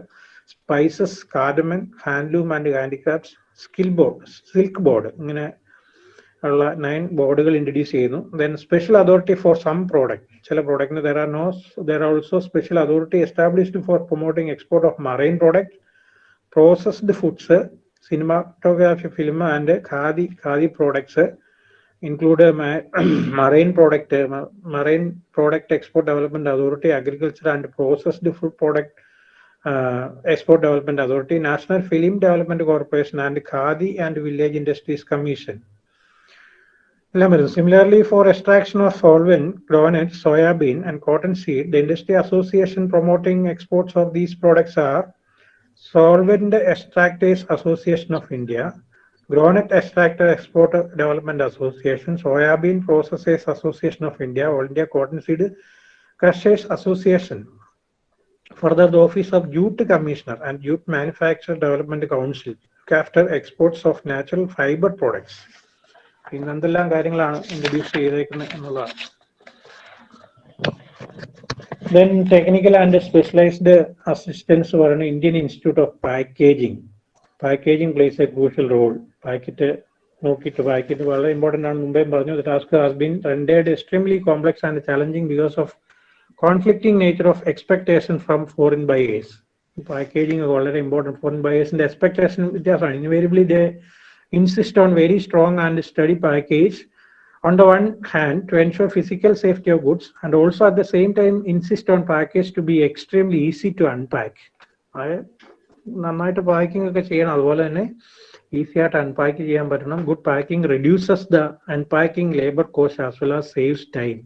spices cardamom handloom and handicrafts skill board silk board ഇങ്ങനെ ഉള്ള നയൻ ബോർഡുകൾ ഇൻട്രൊഡ്യൂസ് ചെയ്യുന്നു. Then special authority for some product ചില പ്രോഡക്റ്റിന് there are no there are also special authority established for promoting export of marine product processed foods cinematography film and khadi khadi products include marine product marine product export development authority agriculture and processed food and Uh, Export Development Authority, National Film Development Corporation, and Khadi and Village Industries Commission. Similarly, for extraction of solvent, groundnut, soybean, and cotton seed, the industry association promoting exports of these products are Solvent Extractors Association of India, Groundnut Extractor Export Development Association, Soybean Processors Association of India, All India Cotton Seed Crushers Association, Further, the Office of Jute Commissioner and Jute Manufacturer Development Council look after exports of natural fiber products. ഇന്ന് എന്തെല്ലാം കാര്യങ്ങളാണ് introduce ചെയ്തേക്കുന്നത് എന്നുള്ളതാണ്. Then technical and specialised assistance പറയുന്ന Indian institute of packaging packaging plays a crucial role packet നോക്കിയിട്ട് packet വളരെ important ആണ്. മുമ്പേ പറഞ്ഞു task has been rendered extremely complex and challenging because of conflicting nature of expectation from foreign buyers packaging വളരെ important foreign ബയേഴ്സിന്റെ expectation വ്യത്യാസമാണ് invariably they insist on very strong and sturdy package on the one hand to ensure physical safety of goods and also at the same time insist on package to be extremely easy to unpack അതായത് നന്നായിട്ട് packing ഒക്കെ ചെയ്യണം അതുപോലെ തന്നെ easy ആയിട്ട് unpack ചെയ്യാൻ പറ്റണം good packing reduces the unpacking labour cost as well as saves time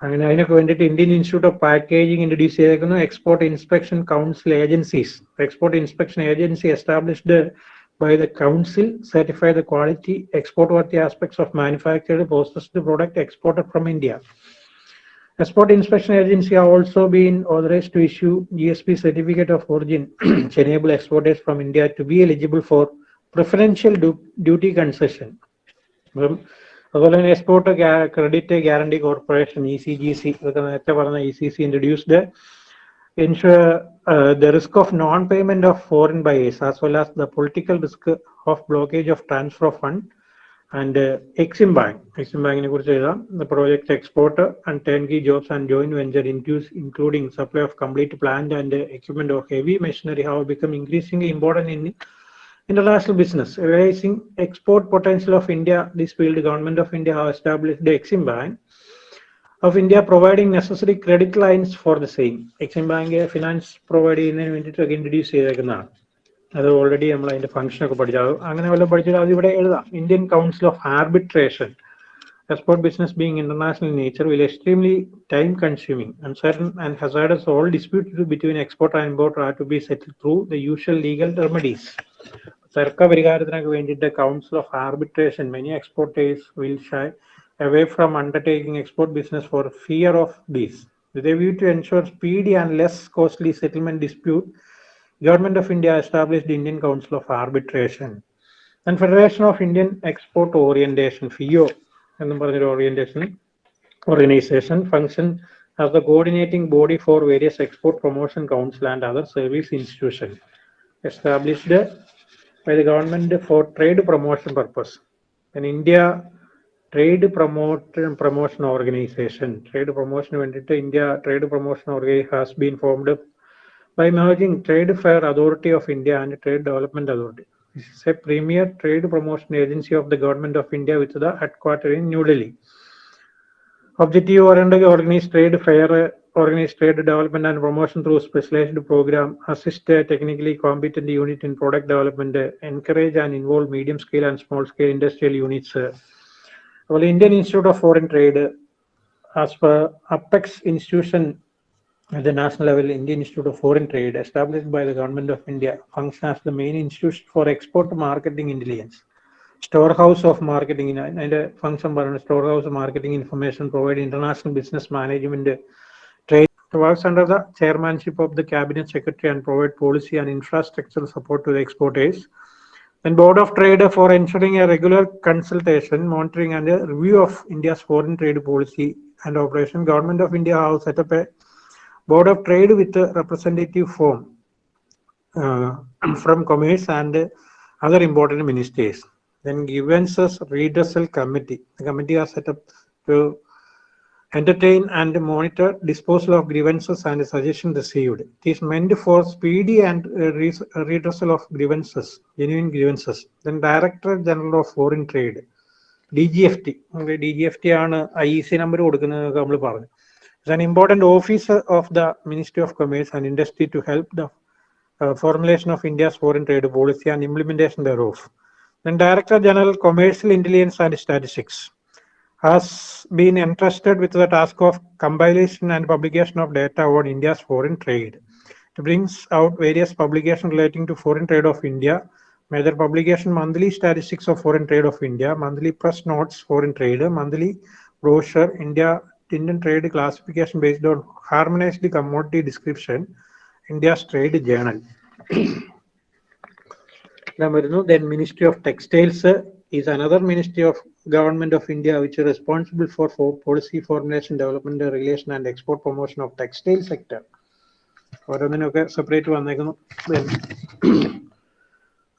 അങ്ങനെ അതിനൊക്കെ വേണ്ടിയിട്ട് Indian institute of packaging introduce ചെയ്തേക്കുന്നു export inspection council agencies export inspection agency established by the council certify the quality export worthy aspects of manufactured processed product exported from India. Export Inspection Agency have also been authorized to issue GSP certificate of origin which enable exporters from India to be eligible for preferential du- duty concession. അപ്പം അതുപോലെ തന്നെ export credit guarantee corporation E C G C ഇതൊക്കെ നേരത്തെ പറഞ്ഞ E C C introduced ensure uh, the risk of non-payment of foreign buyers as well as the political risk of blockage of transfer of fund and uh, Exim Bank. Exim Bank കുറിച്ച് എഴുതാം the project export and turnkey jobs and joint venture induce including supply of complete plant and uh, equipment of heavy machinery have become increasingly important in international business. raising export potential of India, this field government of India have established the Exim Bank of India providing necessary credit lines for the same. Exim bank finance provide ചെയ്യുന്നതിന് വേണ്ടിയിട്ടൊക്കെ introduce ചെയ്തേക്കുന്നതാണ് അത് already നമ്മൾ അതിന്റെ function ഒക്കെ പഠിച്ചു അത് അങ്ങനെ വല്ലതും പഠിച്ചാൽ അത് ഇവിടെ എഴുതാം Indian council of arbitration export business being international nature will extremely time consuming uncertain and hazardous all dispute between export and importer are to be settle through the usual legal remedies തർക്ക പരിഹാരത്തിനൊക്കെ വേണ്ടിയിട്ട് council of arbitration many exporters will shy away from undertaking export business for fear of this. With a view to ensure speedy and less costly settlement dispute, Government of India established the Indian Council of Arbitration and Federation of Indian Export Orientation, FIO, എന്നും പറഞ്ഞൊരു orientation organization function as the coordinating body for various export promotion council and other service institutions established By the government for trade promotion purpose. In India, trade promotion promotion organisation trade promotion India, trade promotion organisation has been formed by merging Trade Fair Authority of India and Trade Development Authority. This is a premier trade promotion agency of the government of India with the headquarters in New Delhi. Objective oriented organized trade fair, organize trade development and promotion through specialized program, assist a technically competent unit in product development, encourage and involve medium scale and small scale industrial units. Well, Indian Institute of Foreign Trade, as per Apex institution at the national level, Indian Institute of Foreign Trade, established by the government of India, functions as the main institution for export marketing intelligence. Storehouse of marketing, അതിന്റെ function പറയുന്നത് storehouse of marketing information, provide international business management, trade, works under the chairmanship of the cabinet secretary and provide policy and infrastructural support to the exporters. And Board of Trade for ensuring a regular consultation, monitoring and a review of India's foreign trade policy and operation. Government of India has set up a Board of Trade with a representative form uh, from commerce and other important ministries. Then grievances redressal committee. The committee are set up to entertain and monitor disposal of grievances and suggestions received. It is meant for speedy and uh, redressal of grievances, genuine grievances. Then Director General of Foreign Trade, DGFT. Okay, DGFT ആണ് I C number കൊടുക്കുന്നത് നമ്മൾ പറഞ്ഞു is an important office of the Ministry of Commerce and Industry to help the uh, formulation of India's foreign trade policy and implementation thereof. Then Director General Commercial Intelligence and Statistics has been entrusted with the task of compilation and publication of data on India's foreign trade. It brings out various publications relating to foreign trade of India, major publication monthly statistics of foreign trade of India, monthly press notes foreign trade, monthly brochure India Indian trade classification based on harmonized commodity description, India's trade journal. then Ministry of Textiles is another ministry of government of India which is responsible for, for policy formulation, development, regulation and export promotion of textile sector. ഓരോന്നിനൊക്കെ separate വന്നേക്കുന്നു Then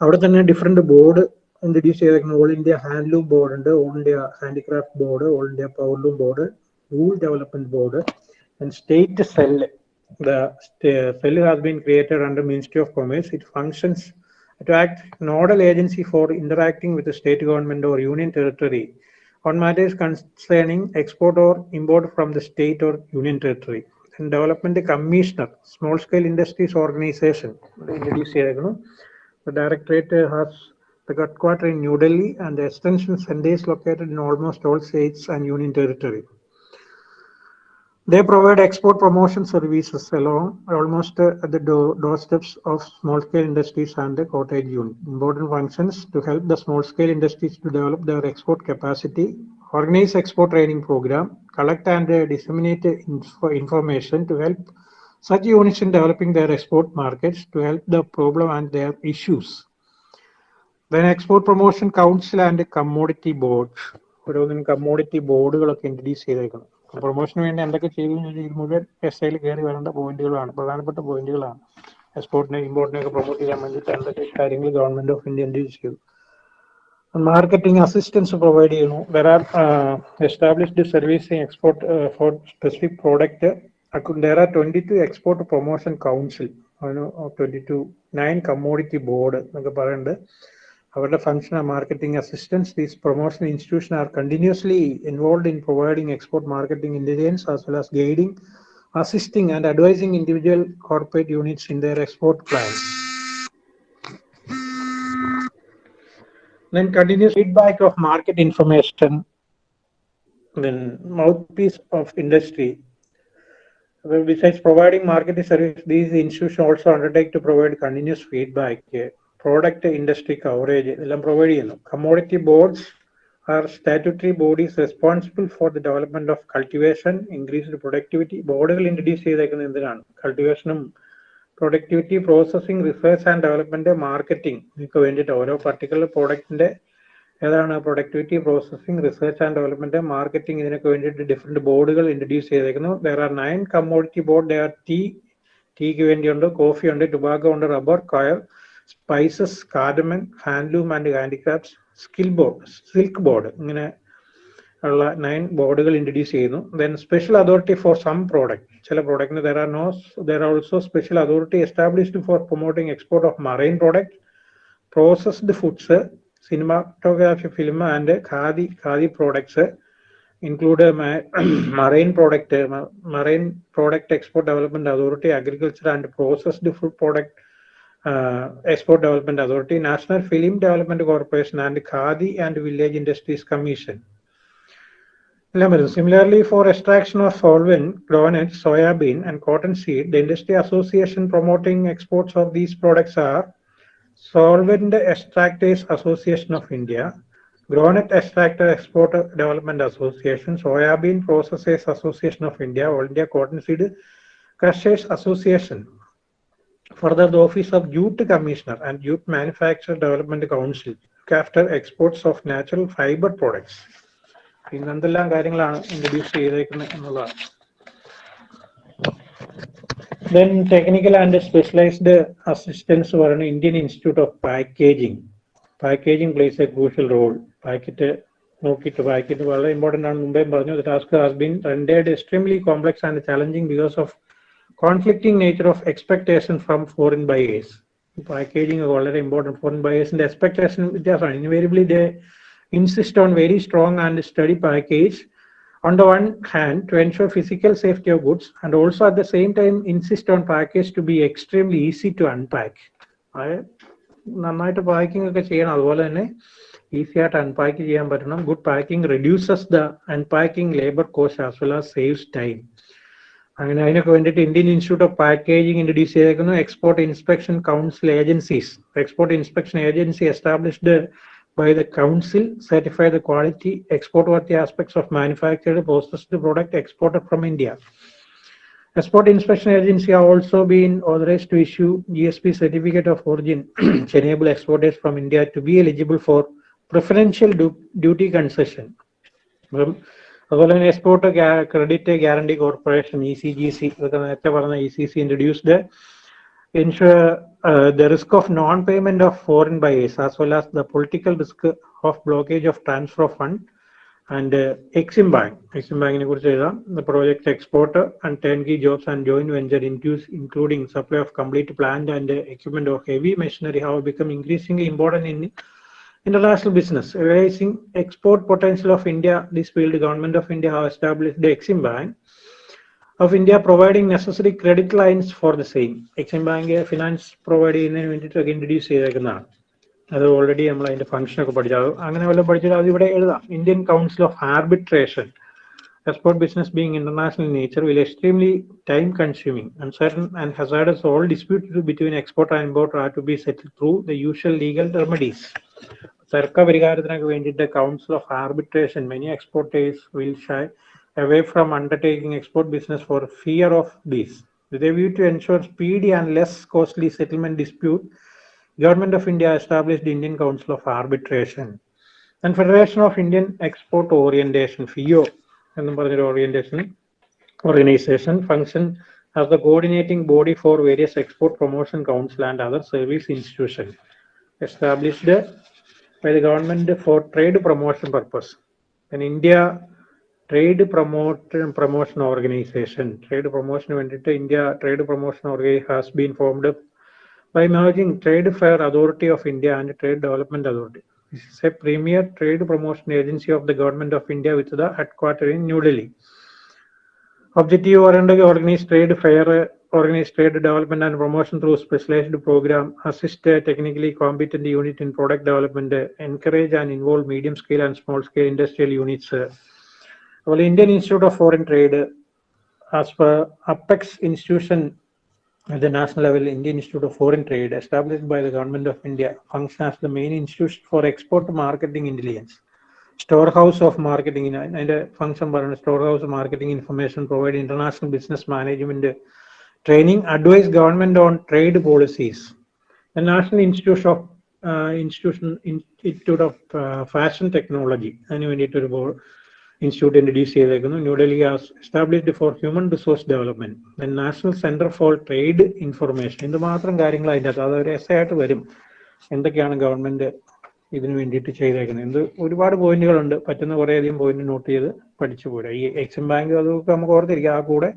അവിടെ തന്നെ different board introduce ചെയ്തേക്കുന്നു all India handloom board ഉണ്ട് all India handicraft board all India powerloom board wool development board and state cell the st- cell has been created under ministry of commerce it functions to act nodal agency for interacting with the state government or union territory on matters concerning export or import from the state or union territory. And development commissioner, small scale industries organization. The directorate has the headquarters in New Delhi and the extension centers located in almost all states and union territory. They provide export promotion services along almost uh, at the door, doorsteps of small scale industries and the cottage unit. Important functions to help the small scale industries to develop their export capacity, organize export training program, collect and uh, disseminate info- information to help such units in developing their export markets to help the problem and their issues. Then export promotion council and commodity board. ഓരോന്നിനും commodity ബോർഡുകളൊക്കെ introduce ചെയ്തേക്കണം പ്രൊമോഷന് വേണ്ടി എന്തൊക്കെ ചെയ്തു ഇത് മുഴുവൻ S ഐയിൽ കയറി വരേണ്ട പോയിന്റുകളാണ് പ്രധാനപ്പെട്ട പോയിന്റുകളാണ് എക്സ്പോർട്ടിനെ ഇമ്പോർട്ടിനെ ഒക്കെ പ്രൊമോട്ട് ചെയ്യാൻ വേണ്ടിയിട്ട് എന്തൊക്കെ കാര്യങ്ങൾ ഗവൺമെന്റ് ഓഫ് ഇന്ത്യ എന്ത് ചെയ്തു? മാർക്കറ്റിംഗ് അസിസ്റ്റൻസ് പ്രൊവൈഡ് ചെയ്യുന്നു. There are established servicing export for specific product there are 22 export promotion council. അതിന് 22 നയൻ കമ്മോഡിറ്റി ബോർഡ് എന്നൊക്കെ പറയുന്നുണ്ട്. അവരുടെ function marketing assistance these promotion institution are continuously involve in providing export marketing intelligence as well as guiding assisting and advising individual corporate units in their export plans Then continuous feedback of market information, then mouthpiece of industry, well, besides providing marketing service, these institutions also undertake to provide continuous feedback, uh, Product industry coverage, ഇതെല്ലാം provide ചെയ്യുന്നു. Commodity boards are statutory bodies responsible for the development of cultivation increased productivity ബോർഡുകൾ introduce ചെയ്തേക്കുന്നത് എന്തിനാണ്? കൾട്ടിവേഷനും productivity processing research and development marketing ഇതിനൊക്കെ വേണ്ടിയിട്ട് ഓരോ particular പ്രോഡക്റ്റിന്റെ ഏതാണ്? Productivity processing research and development marketing ഇതിനൊക്കെ വേണ്ടിയിട്ട് ഡിഫറെന്റ് ബോർഡുകൾ introduce ചെയ്തേക്കുന്നു. There are nine commodity board there tea ടീക്ക് വേണ്ടിയുണ്ട് കോഫി ഉണ്ട് ടുബാക്കോ ഉണ്ട് റബ്ബർ കയർ spices cardamom handloom and handicrafts skill board silk board ഇങ്ങനെ ഉള്ള നയൻ ബോർഡുകൾ ഇൻട്രൊഡ്യൂസ് ചെയ്യുന്നു. Then special authority for some product ചില പ്രോഡക്റ്റിന് there are no there are also special authority established for promoting export of marine product processed foods cinematography film and khadi khadi products include marine product marine product export development authority agriculture and processed food agriculture uh, export development authority national film development corporation and khadi and village industries commission Similarly, for extraction of solvent, groundnut, soybean, and cotton seed, the industry association promoting exports of these products are Solvent Extractors Association of India, Groundnut Extractor Exporter Development Association, Soybean Processors Association of India, India Cotton Seed Crushers Association. Further, the Office of Jute Commissioner and Jute Manufacturer Development Council look after exports of natural fiber products. ഇന്ന് എന്തെല്ലാം കാര്യങ്ങളാണ് introduce ചെയ്തേക്കുന്നത് എന്നുള്ളതാണ് technical and specialized assistance for an Indian Institute of Packaging. Packaging plays a crucial role. Packet നോക്കിയിട്ട് packet വളരെ important ആണ് മുമ്പേ പറഞ്ഞു the task has been rendered extremely complex and challenging because of conflicting nature of expectation from foreign buyers packaging വളരെ important foreign ബയേഴ്സിന്റെ expectation വ്യത്യാസമാണ് invariably they insist on very strong and sturdy package on the one hand to ensure physical safety of goods and also at the same time insist on package to be extremely easy to unpack അത് നന്നായിട്ട് packing ഒക്കെ ചെയ്യണം അതുപോലെ തന്നെ easy ആയിട്ട് unpack ചെയ്യാൻ പറ്റണം good packing reduces the unpacking labour cost as well as saves time അങ്ങനെ അതിനൊക്കെ വേണ്ടിയിട്ട് Indian institute of packaging introduce ചെയ്തേക്കുന്നു export inspection council agencies export inspection agency established by the council certify the quality, export-worthy aspects of manufactured processed product exported from India. Export Inspection Agency have also been authorized to issue GSP certificate of origin to enable exporters from India to be eligible for preferential du- duty concession. അപ്പം അതുപോലെ തന്നെ export credit guarantee corporation E C G C ഇതൊക്കെ നേരത്തെ പറഞ്ഞ E C C introduced insure the risk of non payment of foreign buyers as well as the political risk of blockage of transfer of fund and Exim bank Exim ബാങ്കിനെ കുറിച്ച് എഴുതാം. The project export and turnkey jobs and joint venture ഇൻക്യൂസ് including supply of complete plant and equipment of heavy machinery have become increasing important in international business. raising export potential of India, this field government of India have established the Exim Bank of India providing necessary credit lines for the same. Exim Bank finance provide ചെയ്യുന്നതിന് വേണ്ടിയിട്ടൊക്കെ introduce ചെയ്തേക്കുന്നതാണ് അത് already നമ്മൾ അതിന്റെ function ഒക്കെ പഠിച്ചു അങ്ങനെ വല്ലതും പഠിച്ചാൽ അത് ഇവിടെ എഴുതാം Indian council of arbitration export business being international in nature will extremely time consuming, uncertain and hazardous. All disputes between exporter and importer are to be settled through the usual legal remedies. തർക്ക പരിഹാരത്തിനൊക്കെ വേണ്ടിയിട്ട് council of arbitration many exporters will shy away from undertaking export business for fear of this. With a view to ensure speedy and less costly settlement dispute, Government of India established the Indian Council of Arbitration and Federation of Indian Export Orientation (FIO) എന്നും പറഞ്ഞൊരു organisation organisation function as the coordinating body for various export promotion council and other service institution established by the government for trade promotion purpose India trade promote promotion organisation trade പ്രൊമോഷന് വേണ്ടിയിട്ട് India trade promotion organise has been formed by merging trade fair authority of India and trade development authority This is a premier trade promotion agency of the government of India with the headquarter in New Delhi. Objective oriented organize trade fair, organize trade development and promotion through specialized program, assist a technically competent unit in product development, uh, encourage and involve medium scale and small scale industrial units. Uh. Well, Indian Institute of Foreign Trade, as per Apex institution at the national level, Indian Institute of Foreign Trade, established by the government of India, functions as the main institution for export marketing intelligence, storehouse of marketing, and function പറയുന്നത് storehouse marketing information, provide international business management training, advise government on trade policies. The National Institute of uh, Institution Institute of uh, Fashion Technology, അതിന് വേണ്ടിയിട്ടൊരു board institute introduce ചെയ്തേക്കുന്നു New Delhi established for human resource development national centre for trade information ഇത് മാത്രം കാര്യങ്ങൾ അതിന്റെ അകത്ത്. അതൊരു S ആയിട്ട് വരും. എന്തൊക്കെയാണ് ഗവൺമെന്റ് ഇതിനു വേണ്ടിയിട്ട് ചെയ്തേക്കുന്നത്. എന്ത് ഒരുപാട് പോയിന്റുകളുണ്ട്. പറ്റുന്ന കുറേ അധികം പോയിന്റ് നോട്ട് ചെയ്ത് പഠിച്ചു പോരാ. ഈ എക്സിം ബാങ്ക് അതൊക്കെ നമുക്ക് ഓർത്തിരിക്കുക ആ കൂടെ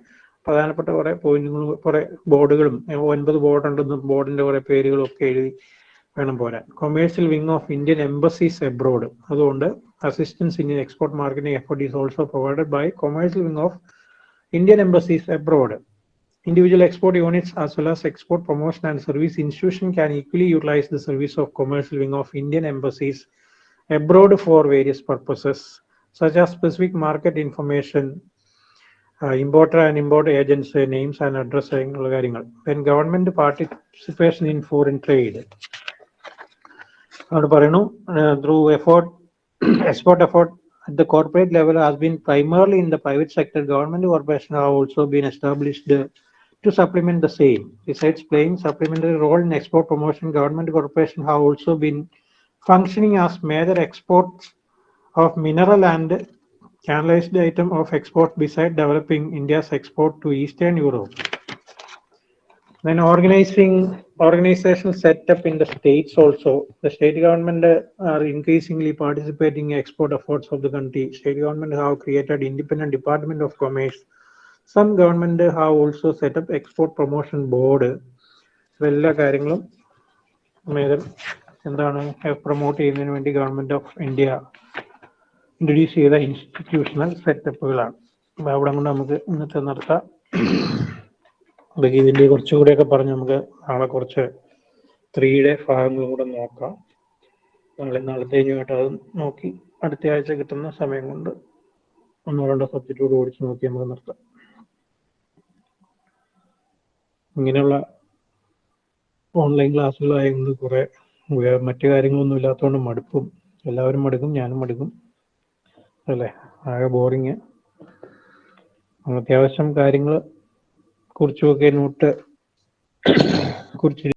പ്രധാനപ്പെട്ട കുറെ പോയിന്റുകളും കുറെ ബോർഡുകളും ഒൻപത് ബോർഡ് ഉണ്ടെന്നും ബോർഡിന്റെ കുറെ പേരുകളും ഒക്കെ എഴുതി വേണം പോരാൻ. Commercial wing of Indian embassies abroad അതുകൊണ്ട് assistance in export marketing effort is also provided by commercial wing of Indian embassies abroad. Individual export units as well as export promotion and service institution can equally utilize the service of commercial wing of Indian embassies abroad for various purposes such as specific market information, uh, importer and import agents uh, names and address അങ്ങനെയുള്ള കാര്യങ്ങൾ then government participation in foreign trade അവിടെ പറയുന്നു through effort export effort at the corporate level has been primarily in the private sector. Government corporations have also been established uh, to supplement the same. Besides playing supplementary role in export promotion, government corporations have also been functioning as major exports of mineral and canalized item of export beside developing India's export to Eastern Europe. Then organizing organizational setup in the states also. The state government uh, are increasingly participating in export efforts of the country. State government have created independent department of commerce. Some government have also set up export promotion board. എല്ലാ കാര്യങ്ങളും എന്താണ് promote ചെയ്യുന്നതിന് വേണ്ടി government of India introduce ചെയ്ത institutional സെറ്റപ്പുകളാണ് അപ്പൊ അവിടെ കൊണ്ട് നമുക്ക് ഇന്നത്തെ അതൊക്കെ ഇതിന്റെ കുറച്ചുകൂടെയൊക്കെ പറഞ്ഞ് നമുക്ക് നാളെ കുറച്ച് ത്രീയുടെ ഭാഗങ്ങളും കൂടെ നോക്കാം. നാളെ നാളത്തെ കഴിഞ്ഞുമായിട്ട് അത് നോക്കി അടുത്ത ആഴ്ച കിട്ടുന്ന സമയം കൊണ്ട് ഒന്നോ രണ്ടോ സബ്ജക്റ്റോട് ഓടിച്ച് നോക്കി നമുക്ക് നിർത്താം. ഇങ്ങനെയുള്ള ഓൺലൈൻ ക്ലാസ്സുകളായത് കുറെ മറ്റു കാര്യങ്ങളൊന്നും ഇല്ലാത്തതുകൊണ്ട് മടുപ്പും എല്ലാവരും മടുക്കും ഞാനും മടുക്കും. അല്ലേ? ആകെ ബോറിങ് അത്യാവശ്യം കാര്യങ്ങൾ കുറിച്ചുമൊക്കെ നോട്ട് കുറിച്ച്